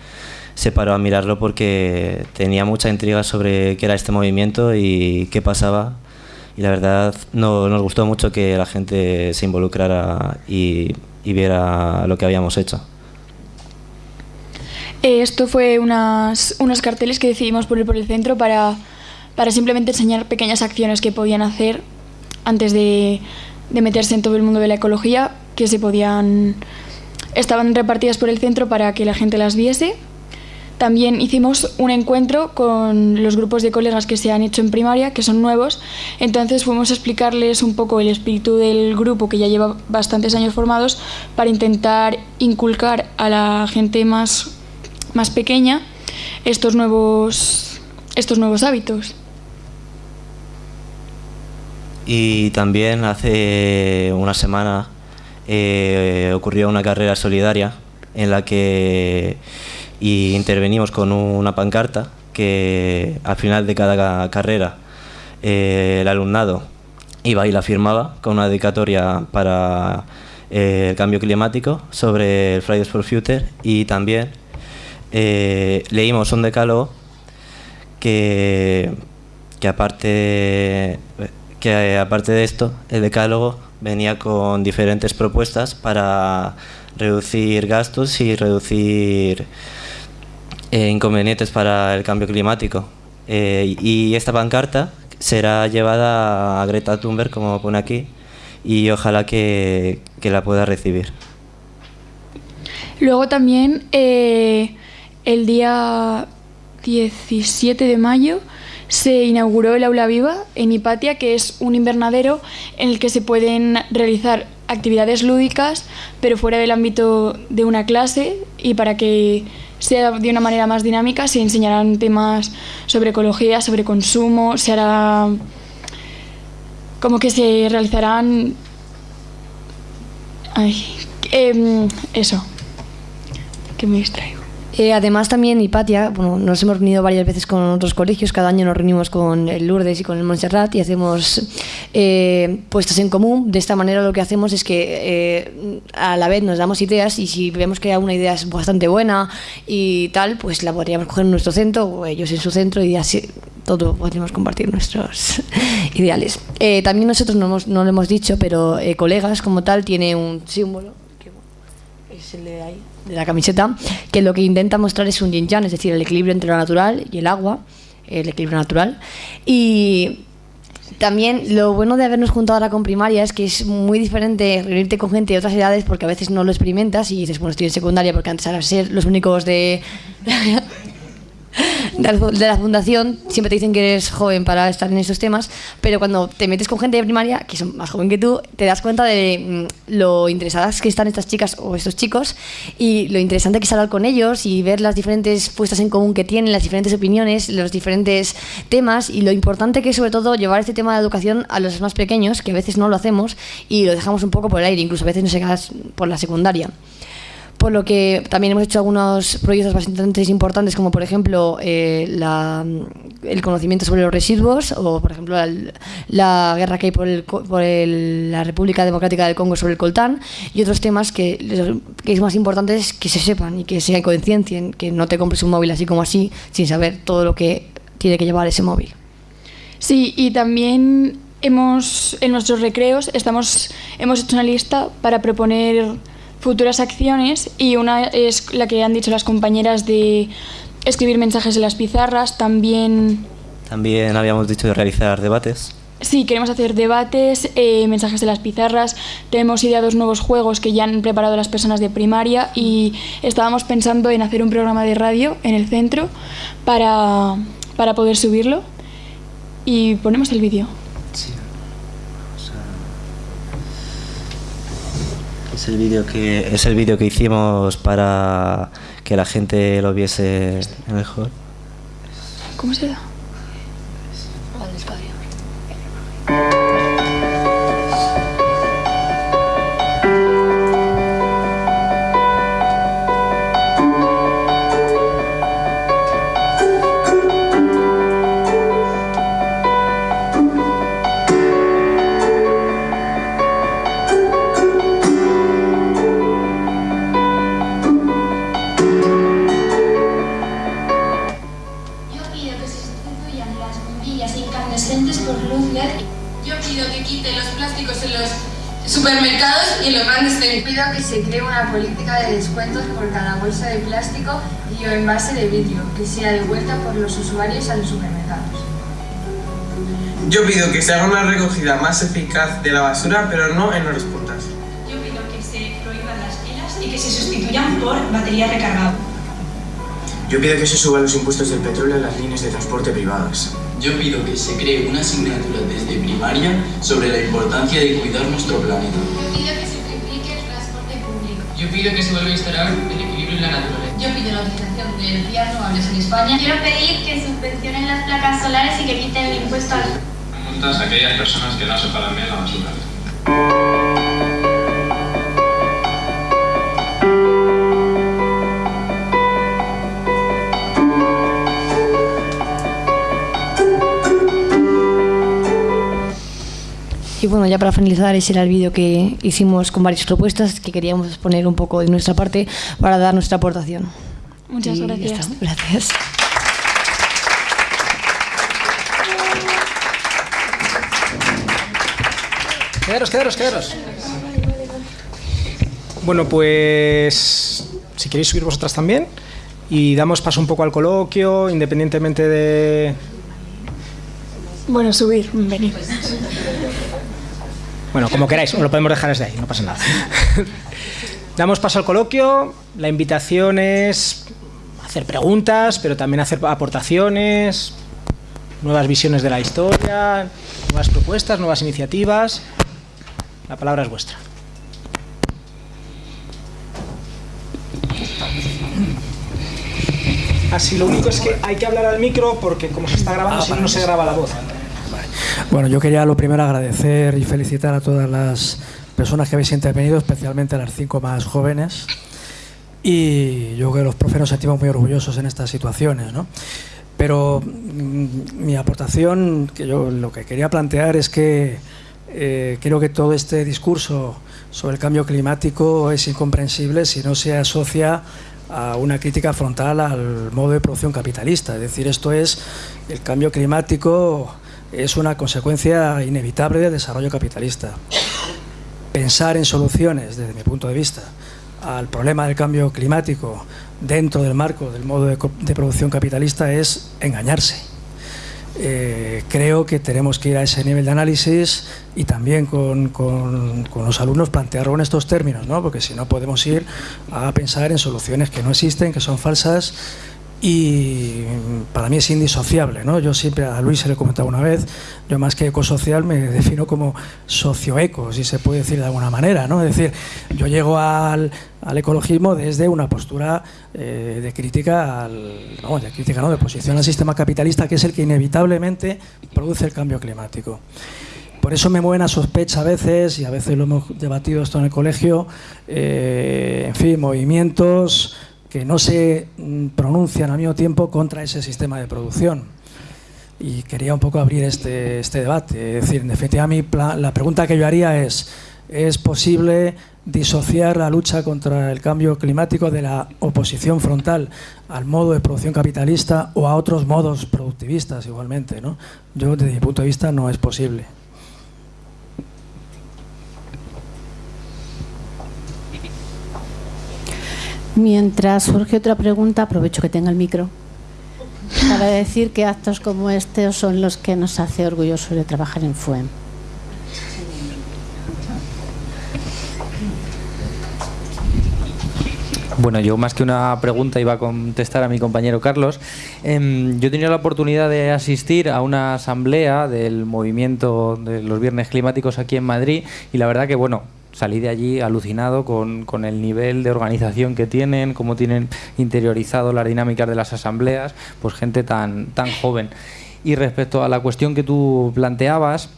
se paró a mirarlo porque tenía mucha intriga sobre qué era este movimiento y qué pasaba. Y la verdad no, nos gustó mucho que la gente se involucrara y, y viera lo que habíamos hecho. Eh, esto fue unas, unos carteles que decidimos poner por el centro para, para simplemente enseñar pequeñas acciones que podían hacer antes de, de meterse en todo el mundo de la ecología, que se podían estaban repartidas por el centro para que la gente las viese también hicimos un encuentro con los grupos de colegas que se han hecho en primaria, que son nuevos. Entonces fuimos a explicarles un poco el espíritu del grupo, que ya lleva bastantes años formados, para intentar inculcar a la gente más, más pequeña estos nuevos, estos nuevos hábitos. Y también hace una semana eh, ocurrió una carrera solidaria en la que y intervenimos con una pancarta que al final de cada carrera eh, el alumnado iba y la firmaba con una dedicatoria para eh, el cambio climático sobre el Fridays for Future y también eh, leímos un decálogo que, que, aparte, que aparte de esto, el decálogo venía con diferentes propuestas para reducir gastos y reducir eh, inconvenientes para el cambio climático. Eh, y esta pancarta será llevada a Greta Thunberg, como pone aquí, y ojalá que, que la pueda recibir. Luego también el día 17 de mayo se inauguró el Aula Viva en Hipatia, que es un invernadero en el que se pueden realizar actividades lúdicas, pero fuera del ámbito de una clase y para que sea de una manera más dinámica, se enseñarán temas sobre ecología, sobre consumo, se hará como que se realizarán... Ay, em, eso, que me distraigo. Eh, además también Hipatia, bueno, nos hemos reunido varias veces con otros colegios, cada año nos reunimos con el Lourdes y con el Montserrat y hacemos eh, puestas en común. De esta manera lo que hacemos es que eh, a la vez nos damos ideas y si vemos que una idea es bastante buena y tal, pues la podríamos coger en nuestro centro o ellos en su centro y así todo podríamos compartir nuestros ideales. Eh, también nosotros no, hemos- no lo hemos dicho, pero eh, colegas como tal tiene un símbolo que es el de ahí, de la camiseta, que lo que intenta mostrar es un yin yang, es decir, el equilibrio entre lo natural y el agua, el equilibrio natural. Y también lo bueno de habernos juntado ahora con primaria es que es muy diferente reunirte con gente de otras edades porque a veces no lo experimentas y dices, bueno, estoy en secundaria porque antes era ser los únicos de... de la- fundación siempre te dicen que eres joven para estar en esos temas, pero cuando te metes con gente de primaria, que son más joven que tú, te das cuenta de mm, lo interesadas que están estas chicas o estos chicos y lo interesante que es hablar con ellos y ver las diferentes puestas en común que tienen, las diferentes opiniones, los diferentes temas y lo importante que es sobre todo llevar este tema de educación a los más pequeños, que a veces no lo hacemos y lo dejamos un poco por el aire, incluso a veces no se por la secundaria por lo que también hemos hecho algunos proyectos bastante importantes, como por ejemplo eh, el conocimiento sobre los residuos, o por ejemplo la, guerra que hay por, la República Democrática del Congo sobre el coltán, y otros temas que, que es más importante que se sepan y que se conciencien, que no te compres un móvil así como así, sin saber todo lo que tiene que llevar ese móvil. Sí, y también hemos, en nuestros recreos estamos, hemos hecho una lista para proponer futuras acciones y una es la que han dicho las compañeras de escribir mensajes en las pizarras, también También habíamos dicho de realizar debates. Sí, queremos hacer debates, eh, mensajes de las pizarras. Tenemos ideados nuevos juegos que ya han preparado las personas de primaria y estábamos pensando en hacer un programa de radio en el centro para, para poder subirlo. Y ponemos el vídeo. Es el vídeo que es el vídeo que hicimos para que la gente lo viese mejor. ¿Cómo se da? Descuentos por cada bolsa de plástico y o envase de vidrio, que sea devuelta por los usuarios a los supermercados. Yo pido que se haga una recogida más eficaz de la basura, pero no en horas puntas. Yo pido que se prohíban las pilas y que se sustituyan por batería recargable. Yo pido que se suban los impuestos del petróleo en las líneas de transporte privadas. Yo pido que se cree una asignatura desde primaria sobre la importancia de cuidar nuestro planeta. Pido que se vuelva a instaurar el equilibrio en la naturaleza. Yo pido la utilización de energías renovables en España. Quiero pedir que subvencionen las placas solares y que quiten el impuesto al... Multas a aquellas personas que no separan bien la basura. Y bueno, ya para finalizar, ese era el vídeo que hicimos con varias propuestas que queríamos poner un poco de nuestra parte para dar nuestra aportación. Muchas Y gracias. Gracias. Quedaros, quedaros, quedaros. Bueno, pues si queréis subir vosotras también y damos paso un poco al coloquio, independientemente de... Bueno, subir, venid. Bueno, como queráis, lo podemos dejar desde ahí, no pasa nada. damos paso al coloquio, la invitación es hacer preguntas, pero también hacer aportaciones, nuevas visiones de la historia, nuevas propuestas, nuevas iniciativas. La palabra es vuestra. Así, lo único es que hay que hablar al micro porque como se está grabando, si no, no se graba la voz. Bueno, yo quería lo primero agradecer y felicitar a todas las personas que habéis intervenido, especialmente a las cinco más jóvenes. Y yo creo que los profes nos sentimos muy orgullosos en estas situaciones, ¿no? Pero mm, mi aportación, que yo lo que quería plantear es que eh, creo que todo este discurso sobre el cambio climático es incomprensible si no se asocia a una crítica frontal al modo de producción capitalista. Es decir, esto es el cambio climático es una consecuencia inevitable del desarrollo capitalista. Pensar en soluciones, desde mi punto de vista, al problema del cambio climático dentro del marco del modo de, de producción capitalista es engañarse. Eh, creo que tenemos que ir a ese nivel de análisis y también con, con, con, los alumnos plantearlo en estos términos, ¿no? porque si no podemos ir a pensar en soluciones que no existen, que son falsas y para mí es indisociable. ¿no? Yo siempre a Luis se le he comentado una vez, yo más que ecosocial me defino como socioeco, si se puede decir de alguna manera. ¿no? Es decir, yo llego al, al ecologismo desde una postura eh, de crítica, al, no, de crítica, no, de posición al sistema capitalista, que es el que inevitablemente produce el cambio climático. Por eso me mueven a sospecha a veces, y a veces lo hemos debatido esto en el colegio, eh, en fin, movimientos que no se mm, pronuncian al mismo tiempo contra ese sistema de producción. Y quería un poco abrir este, este debate. Es decir, en definitiva, mi la pregunta que yo haría es, ¿es posible disociar la lucha contra el cambio climático de la oposición frontal al modo de producción capitalista o a otros modos productivistas igualmente? ¿no? Yo, desde mi punto de vista, no es posible. Mientras surge otra pregunta, aprovecho que tenga el micro para decir que actos como este son los que nos hace orgullosos de trabajar en FUEM. Bueno, yo más que una pregunta iba a contestar a mi compañero Carlos. Eh, yo tenía la oportunidad de asistir a una asamblea del movimiento de los viernes climáticos aquí en Madrid y la verdad que, bueno, salí de allí alucinado con, con, el nivel de organización que tienen, cómo tienen interiorizado las dinámicas de las asambleas, pues gente tan, tan joven. Y respecto a la cuestión que tú planteabas,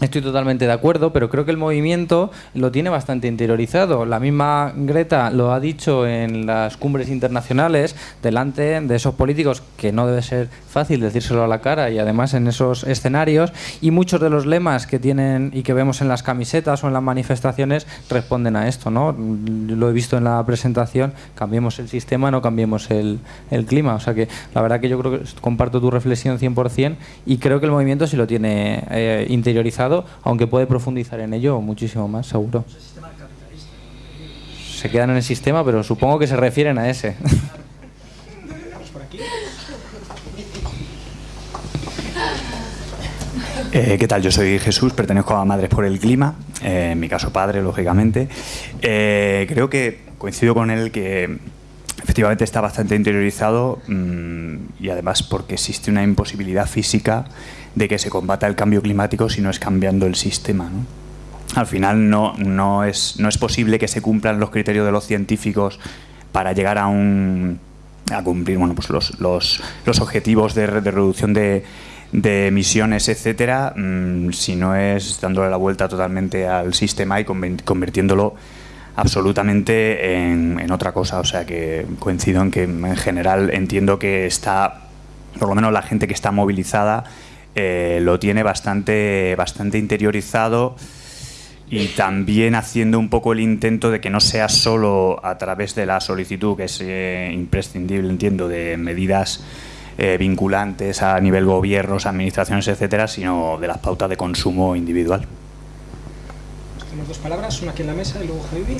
Estoy totalmente de acuerdo, pero creo que el movimiento lo tiene bastante interiorizado. La misma Greta lo ha dicho en las cumbres internacionales, delante de esos políticos, que no debe ser fácil decírselo a la cara, y además en esos escenarios, y muchos de los lemas que tienen y que vemos en las camisetas o en las manifestaciones responden a esto. ¿no? Lo he visto en la presentación, cambiemos el sistema, no cambiemos el, clima. O sea que la verdad que yo creo que comparto tu reflexión 100% y creo que el movimiento sí lo tiene eh, interiorizado aunque puede profundizar en ello muchísimo más, seguro. Se quedan en el sistema, pero supongo que se refieren a ese. Eh, ¿Qué tal? Yo soy Jesús, pertenezco a Madres por el Clima, eh, en mi caso padre, lógicamente. Eh, creo que coincido con él que efectivamente está bastante interiorizado mmm, y además porque existe una imposibilidad física de que se combata el cambio climático si no es cambiando el sistema. ¿no? Al final no, no, es, no es posible que se cumplan los criterios de los científicos para llegar a un a cumplir bueno, pues los, los, los objetivos de, reducción de, emisiones, etcétera, mmm, si no es dándole la vuelta totalmente al sistema y convirtiéndolo absolutamente en, en, otra cosa. O sea que coincido en que en general entiendo que está, por lo menos la gente que está movilizada, eh, lo tiene bastante, bastante interiorizado y también haciendo un poco el intento de que no sea solo a través de la solicitud, que es eh, imprescindible, entiendo, de medidas eh, vinculantes a nivel gobiernos, administraciones, etcétera, sino de las pautas de consumo individual. Tenemos dos palabras, una aquí en la mesa y luego Javi.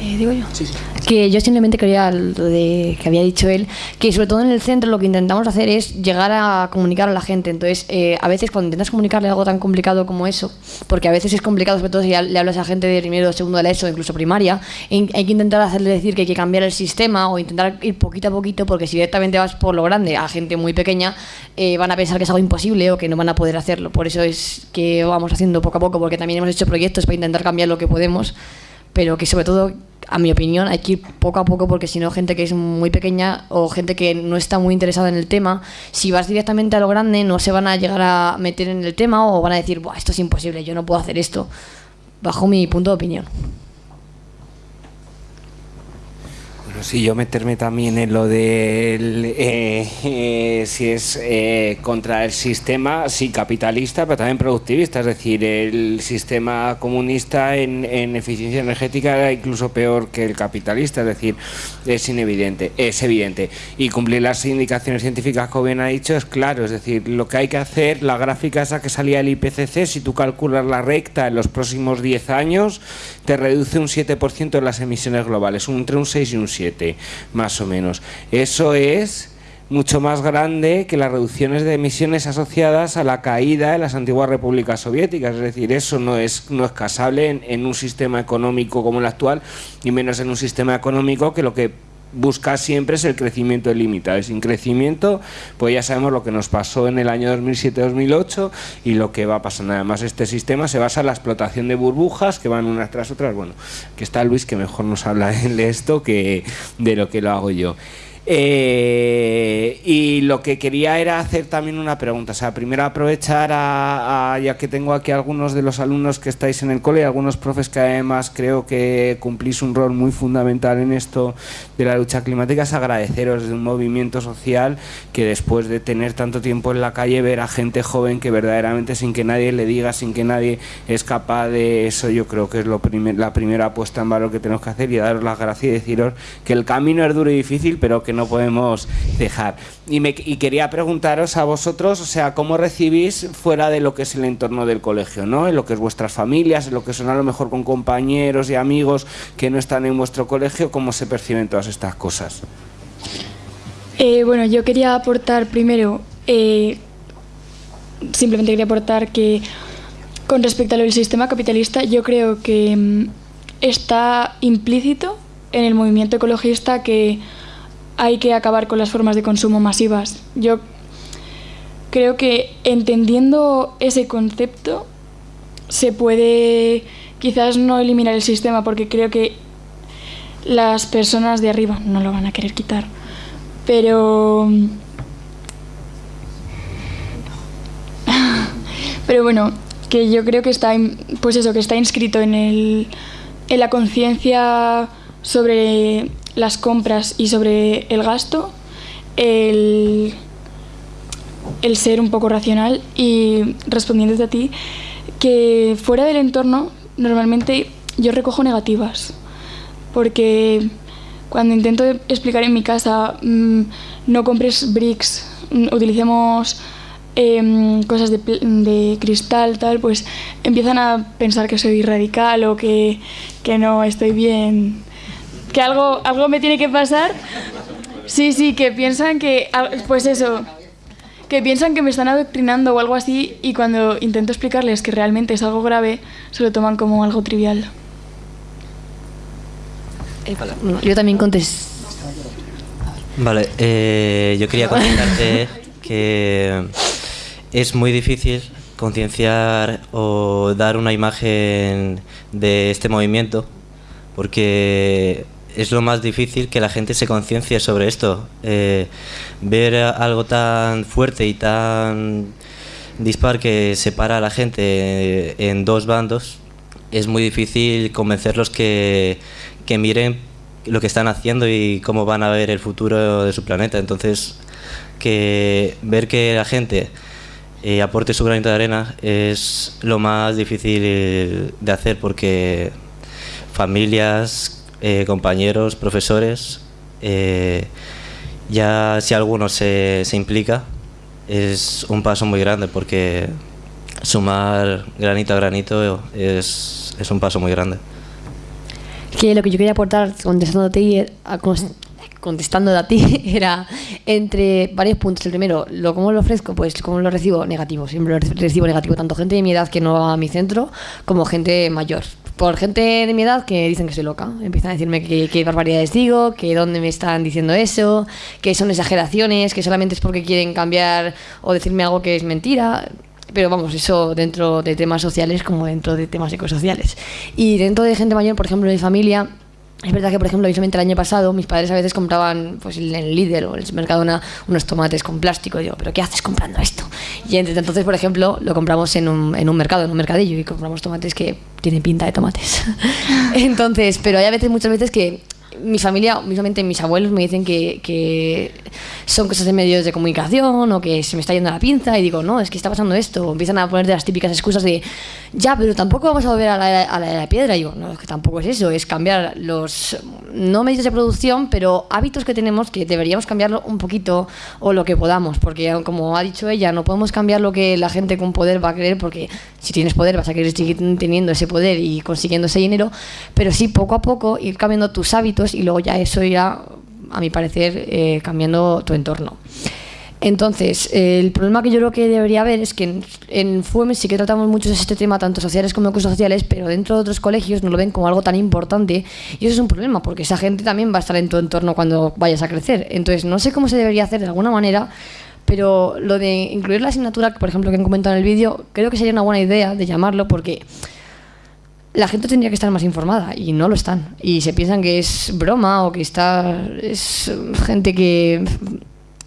Eh, digo yo. Sí, sí. Que yo simplemente quería lo de que había dicho él, que sobre todo en el centro lo que intentamos hacer es llegar a comunicar a la gente. Entonces, eh, a veces cuando intentas comunicarle algo tan complicado como eso, porque a veces es complicado, sobre todo si le hablas a gente de primero, segundo de la ESO, incluso primaria, hay que intentar hacerle decir que hay que cambiar el sistema o intentar ir poquito a poquito, porque si directamente vas por lo grande a gente muy pequeña, eh, van a pensar que es algo imposible o que no van a poder hacerlo. Por eso es que vamos haciendo poco a poco, porque también hemos hecho proyectos para intentar cambiar lo que podemos pero que sobre todo a mi opinión, hay que ir poco a poco porque si no, gente que es muy pequeña o gente que no está muy interesada en el tema, si vas directamente a lo grande, no se van a llegar a meter en el tema o van a decir, Buah, esto es imposible, yo no puedo hacer esto, bajo mi punto de opinión. Sí, yo meterme también en lo de eh, eh, si es eh, contra el sistema, sí, capitalista, pero también productivista, es decir, el sistema comunista en, eficiencia energética era incluso peor que el capitalista, es decir, es inevidente, es evidente. Y cumplir las indicaciones científicas, como bien ha dicho, es claro, es decir, lo que hay que hacer, la gráfica esa que salía del IPCC, si tú calculas la recta en los próximos 10 años, te reduce un 7% en las emisiones globales, entre un 6 y un 7 más o menos. Eso es mucho más grande que las reducciones de emisiones asociadas a la caída de las antiguas repúblicas soviéticas. Es decir, eso no es, no es casable en, un sistema económico como el actual, y menos en un sistema económico que lo que busca siempre es el crecimiento ilimitado. Sin crecimiento, pues ya sabemos lo que nos pasó en el año 2007-2008 y lo que va a pasar. Además, este sistema se basa en la explotación de burbujas que van unas tras otras. Bueno, que está Luis que mejor nos habla de esto que de lo que lo hago yo. Eh, y lo que quería era hacer también una pregunta. O sea, primero aprovechar a, ya que tengo aquí algunos de los alumnos que estáis en el cole algunos profes que además creo que cumplís un rol muy fundamental en esto de la lucha climática, es agradeceros de un movimiento social que después de tener tanto tiempo en la calle, ver a gente joven que verdaderamente sin que nadie le diga, sin que nadie es capaz de eso, yo creo que es lo la primera apuesta en valor que tenemos que hacer y daros las gracias y deciros que el camino es duro y difícil, pero que podemos dejar. Y, quería preguntaros a vosotros, o sea, ¿cómo recibís fuera de lo que es el entorno del colegio, ¿no? En lo que es vuestras familias, en lo que son a lo mejor con compañeros y amigos que no están en vuestro colegio, ¿cómo se perciben todas estas cosas? Eh, bueno, yo quería aportar primero, eh, simplemente quería aportar que con respecto a lo del sistema capitalista, yo creo que mm, está implícito en el movimiento ecologista que hay que acabar con las formas de consumo masivas. Yo creo que entendiendo ese concepto se puede quizás no eliminar el sistema porque creo que las personas de arriba no lo van a querer quitar. Pero pero bueno, que yo creo que está pues eso, que está inscrito en el en la conciencia sobre las compras y sobre el gasto, el, el ser un poco racional y respondiéndote a ti, que fuera del entorno normalmente yo recojo negativas, porque cuando intento explicar en mi casa, mm, no compres bricks, mm, utilicemos em, cosas de, de, cristal, tal, pues empiezan a pensar que soy radical o que, que no estoy bien que algo, algo me tiene que pasar. Sí, sí, que piensan que, pues eso, que piensan que me están adoctrinando o algo así y cuando intento explicarles que realmente es algo grave, se lo toman como algo trivial. Eh, yo también contesto. Vale, eh, yo quería comentarte que es muy difícil concienciar o dar una imagen de este movimiento porque es lo más difícil que la gente se conciencie sobre esto. Eh, ver algo tan fuerte y tan dispar que separa a la gente en dos bandos, es muy difícil convencerlos que, que miren lo que están haciendo y cómo van a ver el futuro de su planeta. Entonces, que ver que la gente eh, aporte su granito de arena es lo más difícil de hacer porque familias, eh, compañeros, profesores, eh, ya si alguno se, se, implica, es un paso muy grande porque sumar granito a granito es, es un paso muy grande. Que lo que yo quería aportar contestándote a, contestando a ti era entre varios puntos. El primero, lo cómo lo ofrezco, pues cómo lo recibo negativo. Siempre lo recibo negativo, tanto gente de mi edad que no va a mi centro como gente mayor por gente de mi edad que dicen que soy loca. Empiezan a decirme que barbaridades digo, que dónde me están diciendo eso, que son exageraciones, que solamente es porque quieren cambiar o decirme algo que es mentira. Pero vamos, eso dentro de temas sociales como dentro de temas ecosociales. Y dentro de gente mayor, por ejemplo, de familia, Es verdad que, por ejemplo, visualmente el año pasado mis padres a veces compraban pues, en el Lidl o en el Mercadona unos tomates con plástico. Y digo, ¿pero qué haces comprando esto? Y entonces, por ejemplo, lo compramos en un, en un mercado, en un mercadillo, y compramos tomates que tienen pinta de tomates. entonces, pero hay a veces, muchas veces que mi familia, mismamente mis abuelos me dicen que, son cosas de medios de comunicación o que se me está yendo la pinza y digo, no, es que está pasando esto. Empiezan a poner de las típicas excusas de, ya, pero tampoco vamos a volver a la, a la, piedra. Y digo, no, es que tampoco es eso, es cambiar los, no medios de producción, pero hábitos que tenemos que deberíamos cambiarlo un poquito o lo que podamos. Porque como ha dicho ella, no podemos cambiar lo que la gente con poder va a querer porque si tienes poder vas a querer seguir teniendo ese poder y consiguiendo ese dinero, pero sí poco a poco ir cambiando tus hábitos y luego ya eso irá, a mi parecer, eh, cambiando tu entorno. Entonces, el problema que yo creo que debería haber es que en, en sí que tratamos mucho este tema, tanto sociales como sociales, pero dentro de otros colegios no lo ven como algo tan importante y eso es un problema porque esa gente también va a estar en tu entorno cuando vayas a crecer. Entonces, no sé cómo se debería hacer de alguna manera, pero lo de incluir la asignatura, por ejemplo, que han comentado en el vídeo, creo que sería una buena idea de llamarlo porque la gente tendría que estar más informada y no lo están. Y se piensan que es broma o que está es gente que,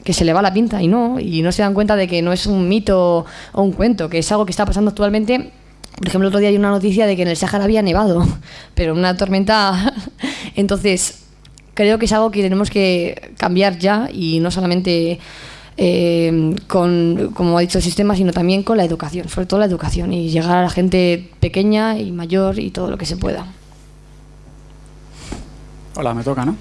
que se le va la pinta y no, y no se dan cuenta de que no es un mito o un cuento, que es algo que está pasando actualmente. Por ejemplo, el otro día hay una noticia de que en el Sahara había nevado, pero una tormenta. Entonces, creo que es algo que tenemos que cambiar ya y no solamente eh, con, como ha dicho el sistema, sino también con la educación, sobre todo la educación y llegar a la gente pequeña y mayor y todo lo que se pueda. Hola, me toca, ¿no?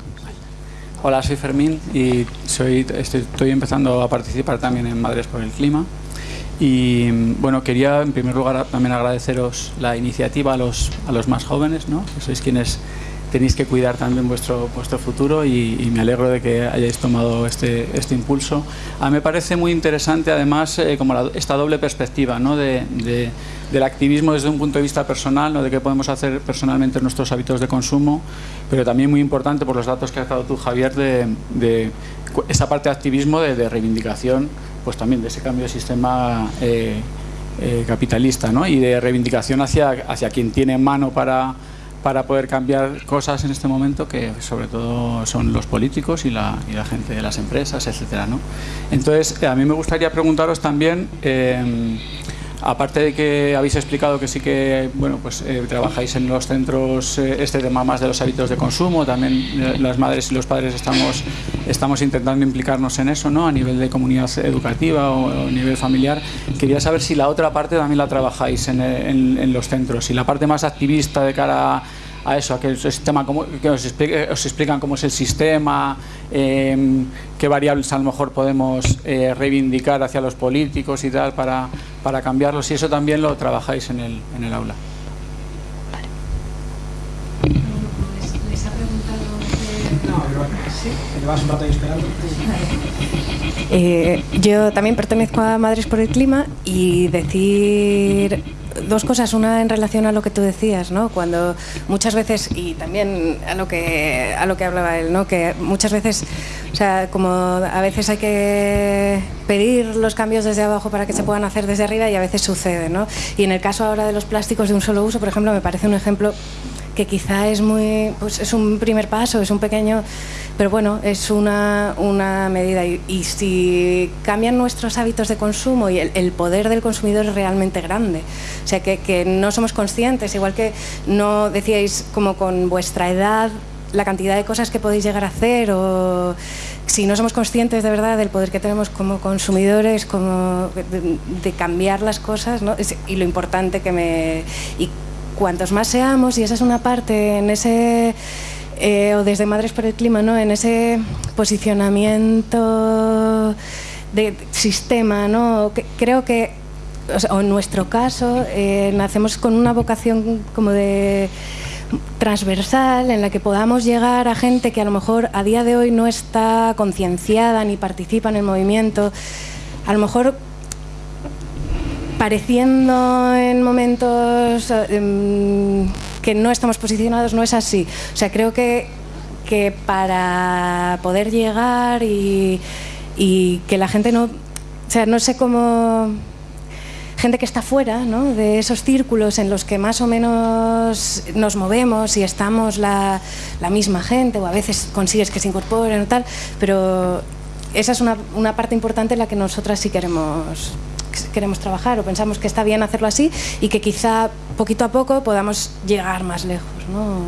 Hola, soy Fermín y soy, estoy, empezando a participar también en Madres por el Clima. Y bueno, quería en primer lugar también agradeceros la iniciativa a los, a los más jóvenes, ¿no? que sois quienes tenéis que cuidar también vuestro, vuestro futuro y, me alegro de que hayáis tomado este, este impulso. A mí me parece muy interesante además eh, como esta doble perspectiva ¿no? de, del activismo desde un punto de vista personal, ¿no? de qué podemos hacer personalmente nuestros hábitos de consumo, pero también muy importante por los datos que has dado tú, Javier, de, de esa parte de activismo de, reivindicación, pues también de ese cambio de sistema eh, eh, capitalista ¿no? y de reivindicación hacia, hacia quien tiene mano para para poder cambiar cosas en este momento que sobre todo son los políticos y la, y la gente de las empresas, etcétera, ¿no? Entonces, a mí me gustaría preguntaros también, eh, aparte de que habéis explicado que sí que bueno, pues, eh, trabajáis en los centros eh, este tema más de los hábitos de consumo, también las madres y los padres estamos, estamos intentando implicarnos en eso ¿no? a nivel de comunidad educativa o, a nivel familiar. Quería saber si la otra parte también la trabajáis en, los centros, si la parte más activista de cara a eso, a que el sistema, que os, explican cómo es el sistema, em, qué variables a lo mejor podemos eh, reivindicar hacia los políticos y tal para, para cambiarlos y eso también lo trabajáis en el, en el aula. Eh, yo también pertenezco a Madres por el Clima y decir dos cosas. Una en relación a lo que tú decías, ¿no? Cuando muchas veces, y también a lo que, a lo que hablaba él, ¿no? Que muchas veces, o sea, como a veces hay que pedir los cambios desde abajo para que se puedan hacer desde arriba y a veces sucede, ¿no? Y en el caso ahora de los plásticos de un solo uso, por ejemplo, me parece un ejemplo que quizá es muy pues es un primer paso, es un pequeño, pero bueno, es una, una medida. Y, si cambian nuestros hábitos de consumo y el, poder del consumidor es realmente grande, o sea que, no somos conscientes, igual que no decíais como con vuestra edad la cantidad de cosas que podéis llegar a hacer o si no somos conscientes de verdad del poder que tenemos como consumidores, como de, cambiar las cosas ¿no? y lo importante que me cuantos más seamos, y esa es una parte en ese, eh, o desde Madres por el Clima, ¿no? en ese posicionamiento de sistema, ¿no? creo que, o, en nuestro caso, eh, nacemos con una vocación como de transversal en la que podamos llegar a gente que a lo mejor a día de hoy no está concienciada ni participa en el movimiento, a lo mejor pareciendo en momentos em, que no estamos posicionados, no es así. O sea, creo que, que para poder llegar y, y que la gente no... O sea, no sé cómo gente que está fuera ¿no? de esos círculos en los que más o menos nos movemos y estamos la, la misma gente, o a veces consigues que se incorporen o tal, pero esa es una, una parte importante en la que nosotras sí queremos queremos trabajar o pensamos que está bien hacerlo así y que quizá poquito a poco podamos llegar más lejos. ¿no?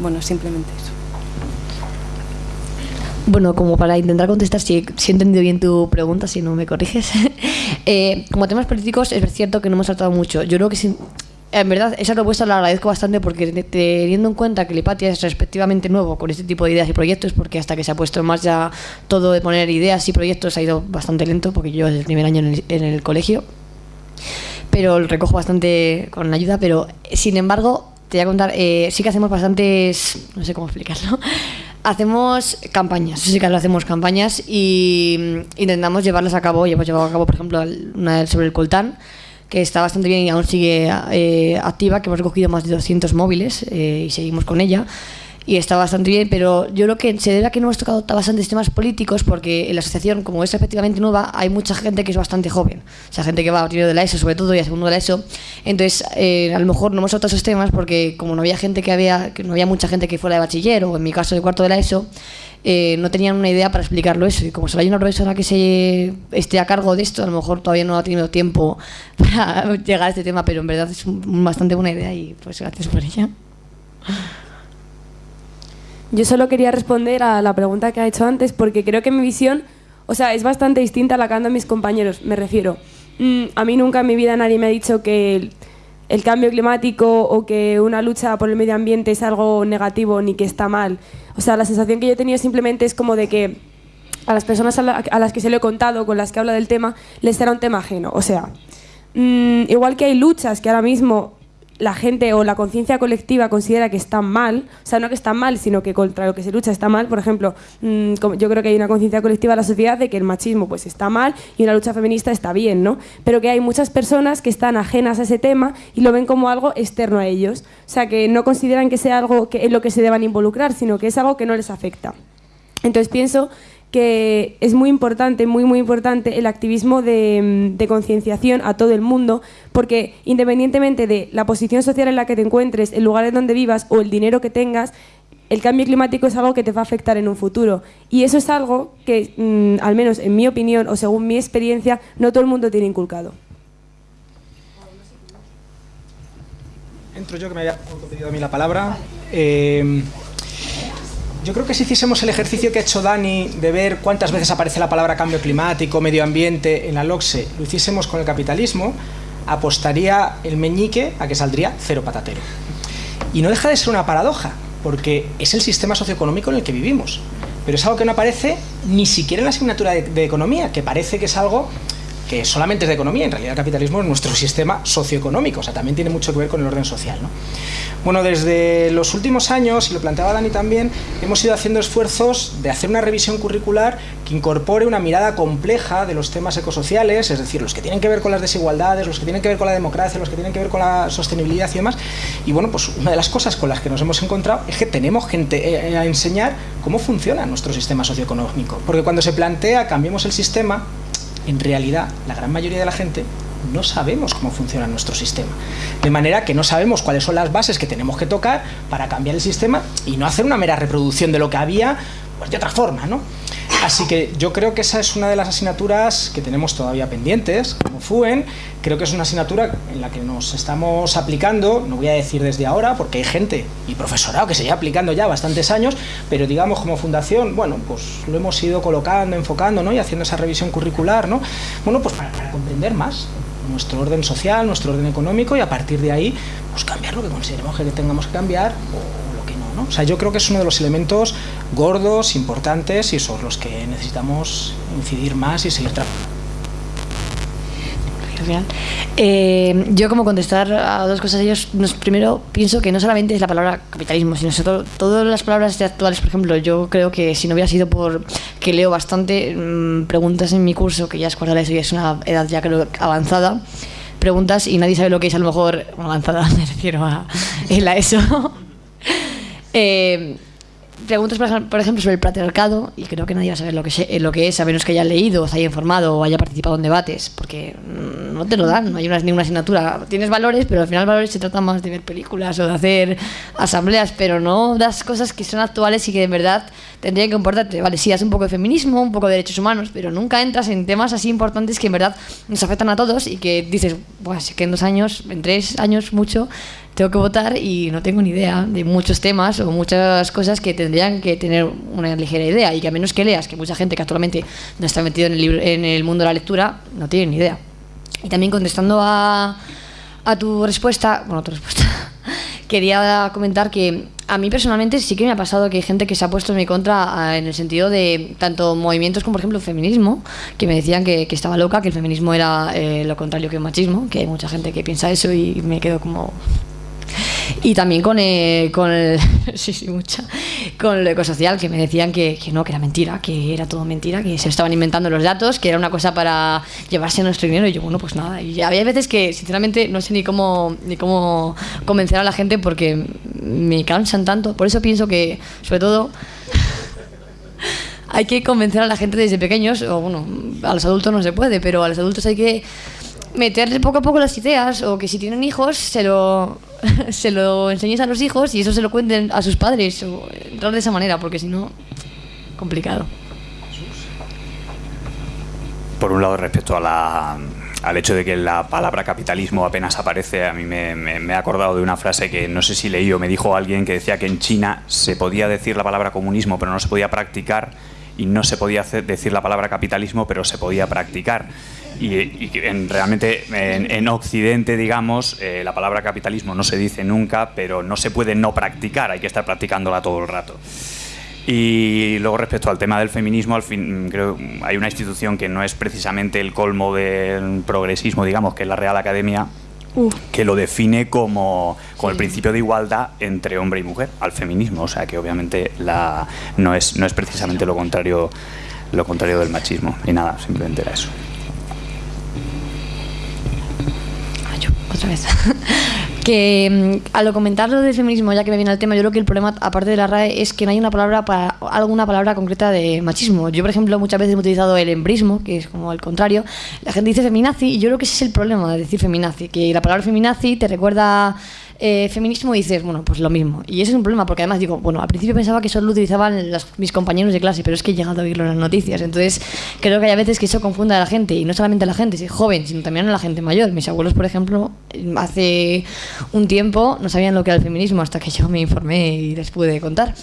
Bueno, simplemente eso. Bueno, como para intentar contestar, si, si he entendido bien tu pregunta, si no me corriges. eh, como temas políticos, es cierto que no hemos tratado mucho. Yo creo que sí, en verdad esa propuesta la agradezco bastante porque teniendo en cuenta que Lipatia es respectivamente nuevo con este tipo de ideas y proyectos, porque hasta que se ha puesto en marcha todo de poner ideas y proyectos ha ido bastante lento, porque yo desde el primer año en el, en el colegio, pero lo recojo bastante con ayuda, pero sin embargo, te voy a contar, eh, sí que hacemos bastantes, no sé cómo explicarlo, hacemos campañas, sí que hacemos campañas y mm, intentamos llevarlas a cabo, y hemos llevado a cabo, por ejemplo, una sobre el coltán, que está bastante bien y aún sigue eh, activa, que hemos recogido más de 200 móviles eh, y seguimos con ella. Y está bastante bien, pero yo creo que se debe a que no hemos tocado bastantes temas políticos porque en la asociación, como es efectivamente nueva, hay mucha gente que es bastante joven. O sea, gente que va a primero de la ESO, sobre todo, y a segundo de la ESO. Entonces, eh, a lo mejor no hemos tocado esos temas porque como no había gente que había, que no había mucha gente que fuera de bachiller o en mi caso de cuarto de la ESO, eh, no tenían una idea para explicarlo eso. Y como solo hay una profesora que se esté a cargo de esto, a lo mejor todavía no ha tenido tiempo para llegar a este tema, pero en verdad es un, bastante buena idea y pues gracias por ella. Yo solo quería responder a la pregunta que ha hecho antes porque creo que mi visión, o sea, es bastante distinta a la que han mis compañeros, me refiero. Mm, a mí nunca en mi vida nadie me ha dicho que el, cambio climático o que una lucha por el medio ambiente es algo negativo ni que está mal. O sea, la sensación que yo he tenido simplemente es como de que a las personas a, las que se lo he contado, con las que hablo del tema, les será un tema ajeno. O sea, mm, igual que hay luchas que ahora mismo la gente o la conciencia colectiva considera que están mal, o sea, no que están mal, sino que contra lo que se lucha está mal. Por ejemplo, mm, yo creo que hay una conciencia colectiva en la sociedad de que el machismo pues está mal y una lucha feminista está bien, ¿no? Pero que hay muchas personas que están ajenas a ese tema y lo ven como algo externo a ellos. O sea, que no consideran que sea algo que en lo que se deban involucrar, sino que es algo que no les afecta. Entonces pienso que es muy importante, muy, muy importante el activismo de, concienciación a todo el mundo, porque independientemente de la posición social en la que te encuentres, el lugar en donde vivas o el dinero que tengas, el cambio climático es algo que te va a afectar en un futuro. Y eso es algo que, mm, al menos en mi opinión o según mi experiencia, no todo el mundo tiene inculcado. Entro yo que me había pedido a mí la palabra. Eh, yo creo que si hiciésemos el ejercicio que ha hecho Dani de ver cuántas veces aparece la palabra cambio climático, medio ambiente en la LOCSE, lo hiciésemos con el capitalismo, apostaría el meñique a que saldría cero patatero. Y no deja de ser una paradoja, porque es el sistema socioeconómico en el que vivimos. Pero es algo que no aparece ni siquiera en la asignatura de, de economía, que parece que es algo que solamente es de economía, en realidad el capitalismo es nuestro sistema socioeconómico, o sea, también tiene mucho que ver con el orden social. ¿no? Bueno, desde los últimos años, y lo planteaba Dani también, hemos ido haciendo esfuerzos de hacer una revisión curricular que incorpore una mirada compleja de los temas ecosociales, es decir, los que tienen que ver con las desigualdades, los que tienen que ver con la democracia, los que tienen que ver con la sostenibilidad y demás. Y bueno, pues una de las cosas con las que nos hemos encontrado es que tenemos gente eh, a enseñar cómo funciona nuestro sistema socioeconómico. Porque cuando se plantea cambiemos el sistema, en realidad la gran mayoría de la gente no sabemos cómo funciona nuestro sistema. De manera que no sabemos cuáles son las bases que tenemos que tocar para cambiar el sistema y no hacer una mera reproducción de lo que había pues de otra forma, ¿no? Así que yo creo que esa es una de las asignaturas que tenemos todavía pendientes, como FUEN. Creo que es una asignatura en la que nos estamos aplicando, no voy a decir desde ahora, porque hay gente y profesorado que se lleva aplicando ya bastantes años, pero digamos como fundación, bueno, pues lo hemos ido colocando, enfocando, ¿no? Y haciendo esa revisión curricular, ¿no? Bueno, pues para, comprender más nuestro orden social, nuestro orden económico y a partir de ahí, pues cambiar lo que consideremos que tengamos que cambiar o sea, yo creo que es uno de los elementos gordos, importantes y sobre los que necesitamos incidir más y seguir trabajando. Eh, yo como contestar a dos cosas ellos, primero pienso que no solamente es la palabra capitalismo, sino todo, todas las palabras actuales, por ejemplo, yo creo que si no hubiera sido por que leo bastante mm, preguntas en mi curso, que ya es cuarta eso y es una edad ya creo avanzada, preguntas y nadie sabe lo que es a lo mejor avanzada, me refiero a ESO. Eh, preguntas, por ejemplo, sobre el patriarcado, y creo que nadie va a saber lo que, lo que es, a menos que haya leído, se haya informado o haya participado en debates, porque no no te lo dan, no hay una, ninguna asignatura. Tienes valores, pero al final valores se trata más de ver películas o de hacer asambleas, pero no das cosas que son actuales y que de verdad tendrían que importarte. Vale, sí, haces un poco de feminismo, un poco de derechos humanos, pero nunca entras en temas así importantes que en verdad nos afectan a todos y que dices, pues que en dos años, en tres años, mucho, tengo que votar y no tengo ni idea de muchos temas o muchas cosas que tendrían que tener una ligera idea y que a menos que leas, que mucha gente que actualmente no está metido en el, libro, en el mundo de la lectura no tiene ni idea. Y también contestando a, a tu respuesta, bueno, tu respuesta, quería comentar que a mí personalmente sí que me ha pasado que hay gente que se ha puesto en mi contra en el sentido de tanto movimientos como por ejemplo el feminismo, que me decían que, que estaba loca, que el feminismo era eh, lo contrario que el machismo, que hay mucha gente que piensa eso y me quedo como y también con el, con el, sí, sí, mucha, con lo ecosocial, que me decían que, que, no, que era mentira, que era todo mentira, que se estaban inventando los datos, que era una cosa para llevarse nuestro dinero. Y yo, bueno, pues nada. Y había veces que, sinceramente, no sé ni cómo, ni cómo convencer a la gente porque me cansan tanto. Por eso pienso que, sobre todo, hay que convencer a la gente desde pequeños, o bueno, a los adultos no se puede, pero a los adultos hay que meterle poco a poco las ideas, o que si tienen hijos, se lo se lo enseñes a los hijos y eso se lo cuenten a sus padres o entrar de esa manera, porque si no, complicado. Por un lado, respecto a la, al hecho de que la palabra capitalismo apenas aparece, a mí me, me, me, he acordado de una frase que no sé si leí o me dijo alguien que decía que en China se podía decir la palabra comunismo, pero no se podía practicar, y no se podía hacer, decir la palabra capitalismo, pero se podía practicar y, y en, realmente en, en, Occidente, digamos, eh, la palabra capitalismo no se dice nunca, pero no se puede no practicar, hay que estar practicándola todo el rato. Y luego respecto al tema del feminismo, al fin, creo hay una institución que no es precisamente el colmo del progresismo, digamos, que es la Real Academia, que lo define como, como sí. el principio de igualdad entre hombre y mujer, al feminismo, o sea que obviamente la, no, es, no es precisamente lo contrario, lo contrario del machismo, y nada, simplemente era eso. Otra vez. que mm, al comentarlo del feminismo, ya que me viene el tema, yo creo que el problema, aparte de la RAE, es que no hay una palabra para alguna palabra concreta de machismo. Yo, por ejemplo, muchas veces he utilizado el embrismo, que es como el contrario. La gente dice feminazi, y yo creo que ese es el problema de decir feminazi, que la palabra feminazi te recuerda eh, feminismo dices, bueno, pues lo mismo. Y ese es un problema, porque además digo, bueno, al principio pensaba que solo lo utilizaban mis compañeros de clase, pero es que he llegado a oírlo en las noticias. Entonces, creo que hay veces que eso confunda a la gente, y no solamente a la gente joven, sino también a la gente mayor. Mis abuelos, por ejemplo, hace un tiempo no sabían lo que era el feminismo hasta que yo me informé y les pude contar.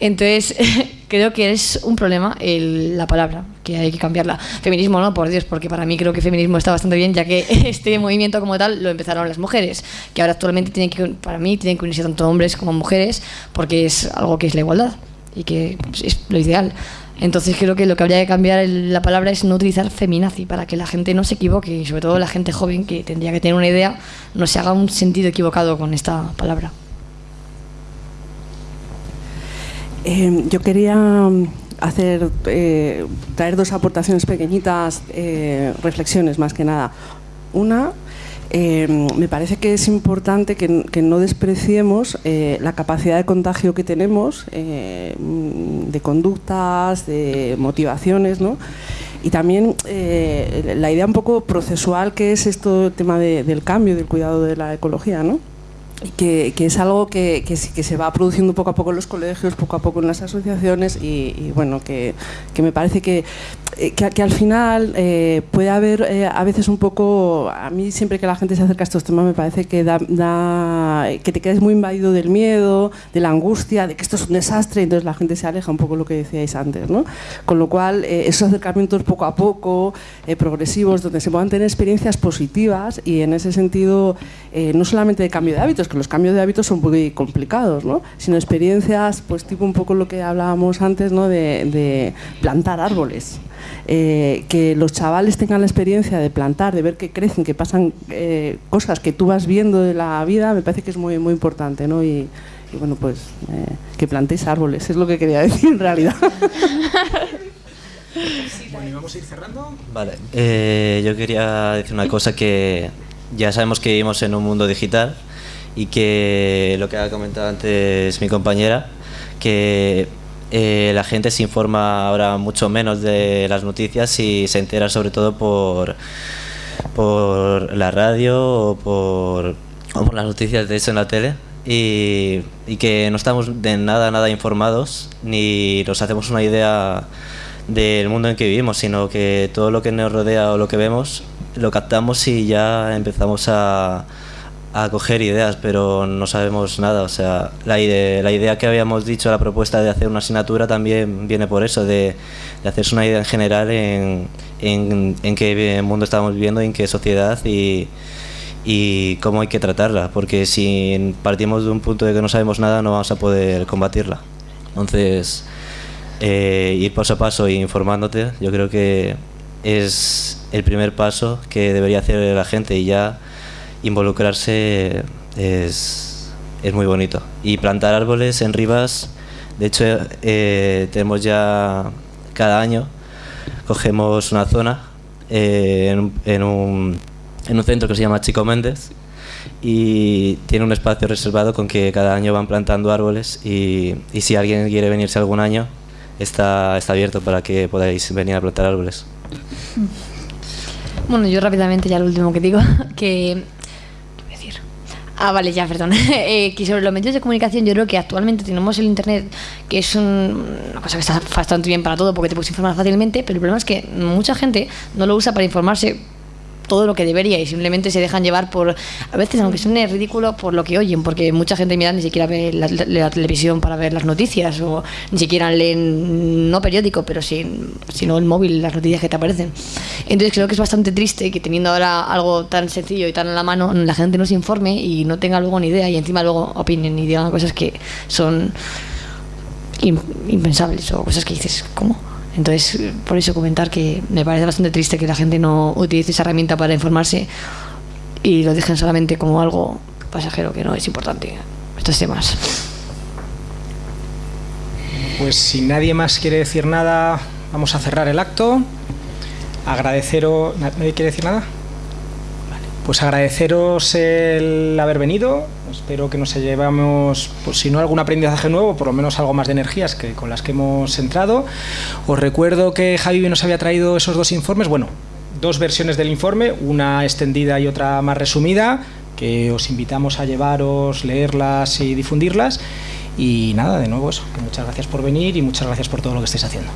Entonces, creo que es un problema el, la palabra, que hay que cambiarla. Feminismo no, por Dios, porque para mí creo que feminismo está bastante bien, ya que este movimiento como tal lo empezaron las mujeres, que ahora actualmente tienen que, para mí tienen que unirse tanto hombres como mujeres, porque es algo que es la igualdad y que es lo ideal. Entonces creo que lo que habría que cambiar la palabra es no utilizar feminazi para que la gente no se equivoque y sobre todo la gente joven que tendría que tener una idea no se haga un sentido equivocado con esta palabra. Eh, yo quería hacer eh, traer dos aportaciones pequeñitas, eh, reflexiones más que nada. Una, eh, me parece que es importante que, que no despreciemos la capacidad de contagio que tenemos de conductas, de motivaciones, ¿no? Y también la idea un poco procesual que es esto el tema de, del cambio, del cuidado de la ecología, ¿no? Que, que, es algo que, que, que, se va produciendo poco a poco en los colegios, poco a poco en las asociaciones y, y bueno, que, me parece que, al final eh, puede haber eh, a veces un poco, a mí siempre que la gente se acerca a estos temas me parece que, da, da, que te quedes muy invadido del miedo, de la angustia, de que esto es un desastre y entonces la gente se aleja un poco lo que decíais antes. ¿no? Con lo cual, eh, esos acercamientos poco a poco, progresivos, donde se puedan tener experiencias positivas y en ese sentido no solamente de cambio de hábitos, que los cambios de hábitos son muy complicados, ¿no? sino experiencias, pues tipo un poco lo que hablábamos antes, ¿no? de, de plantar árboles. Eh, que los chavales tengan la experiencia de plantar, de ver que crecen, que pasan eh, cosas que tú vas viendo de la vida, me parece que es muy, muy importante. ¿no? Y, y bueno, pues eh, que plantéis árboles, es lo que quería decir en realidad. Bueno, y vamos a ir cerrando. Vale, eh, yo quería decir una cosa que ya sabemos que vivimos en un mundo digital y que lo que ha comentado antes mi compañera, que eh, la gente se informa ahora mucho menos de las noticias y se entera sobre todo por, por la radio o por, o las noticias de eso en la tele. Y que no estamos de nada, nada informados ni nos hacemos una idea del mundo en que vivimos, sino que todo lo que nos rodea o lo que vemos lo captamos y ya empezamos a, a coger ideas, pero no sabemos nada. O sea, la, ide- la idea que habíamos dicho, la propuesta de hacer una asignatura también viene por eso, de, de hacerse una idea en general en, en, en qué mundo estamos viviendo, en qué sociedad y, y cómo hay que tratarla, porque si partimos de un punto de que no sabemos nada no vamos a poder combatirla. Entonces, eh, ir paso a paso e informándote, yo creo que es el primer paso que debería hacer la gente y ya involucrarse es, es muy bonito. Y plantar árboles en Rivas, de hecho eh, tenemos ya cada año, cogemos una zona eh, en, un- en un, en un centro que se llama Chico Méndez y tiene un espacio reservado con que cada año van plantando árboles y, y si alguien quiere venirse algún año está, está abierto para que podáis venir a plantar árboles. Bueno, yo rápidamente ya lo último que digo, que... ¿qué voy a decir? Ah, vale, ya, perdón. Eh, que sobre los medios de comunicación yo creo que actualmente tenemos el Internet, que es un- una cosa que está bastante bien para todo porque te puedes informar fácilmente, pero el problema es que mucha gente no lo usa para informarse todo lo que debería y simplemente se dejan llevar por, a veces aunque suene ridículo, por lo que oyen, porque mucha gente mira ni siquiera ve la, la- la televisión para ver las noticias o ni siquiera leen, no periódico, pero sí, sino el móvil, las noticias que te aparecen. Entonces creo que es bastante triste que teniendo ahora algo tan sencillo y tan a la mano, la gente no se informe y no tenga luego ni idea y encima luego opinen y digan cosas que son im- impensables o cosas que dices, ¿cómo? Entonces, por eso comentar que me parece bastante triste que la gente no utilice esa herramienta para informarse y lo dejen solamente como algo pasajero que no es importante estos temas. Pues si nadie más quiere decir nada, vamos a cerrar el acto. Agradeceros. ¿na- ¿Nadie quiere decir nada? Vale. Pues agradeceros el haber venido. Espero que nos llevamos, pues si no algún aprendizaje nuevo, por lo menos algo más de energías que con las que hemos entrado. Os recuerdo que Javi nos había traído esos dos informes. Bueno, dos versiones del informe, una extendida y otra más resumida, que os invitamos a llevaros, leerlas y difundirlas. Y nada, de nuevo eso. Muchas gracias por venir y muchas gracias por todo lo que estáis haciendo.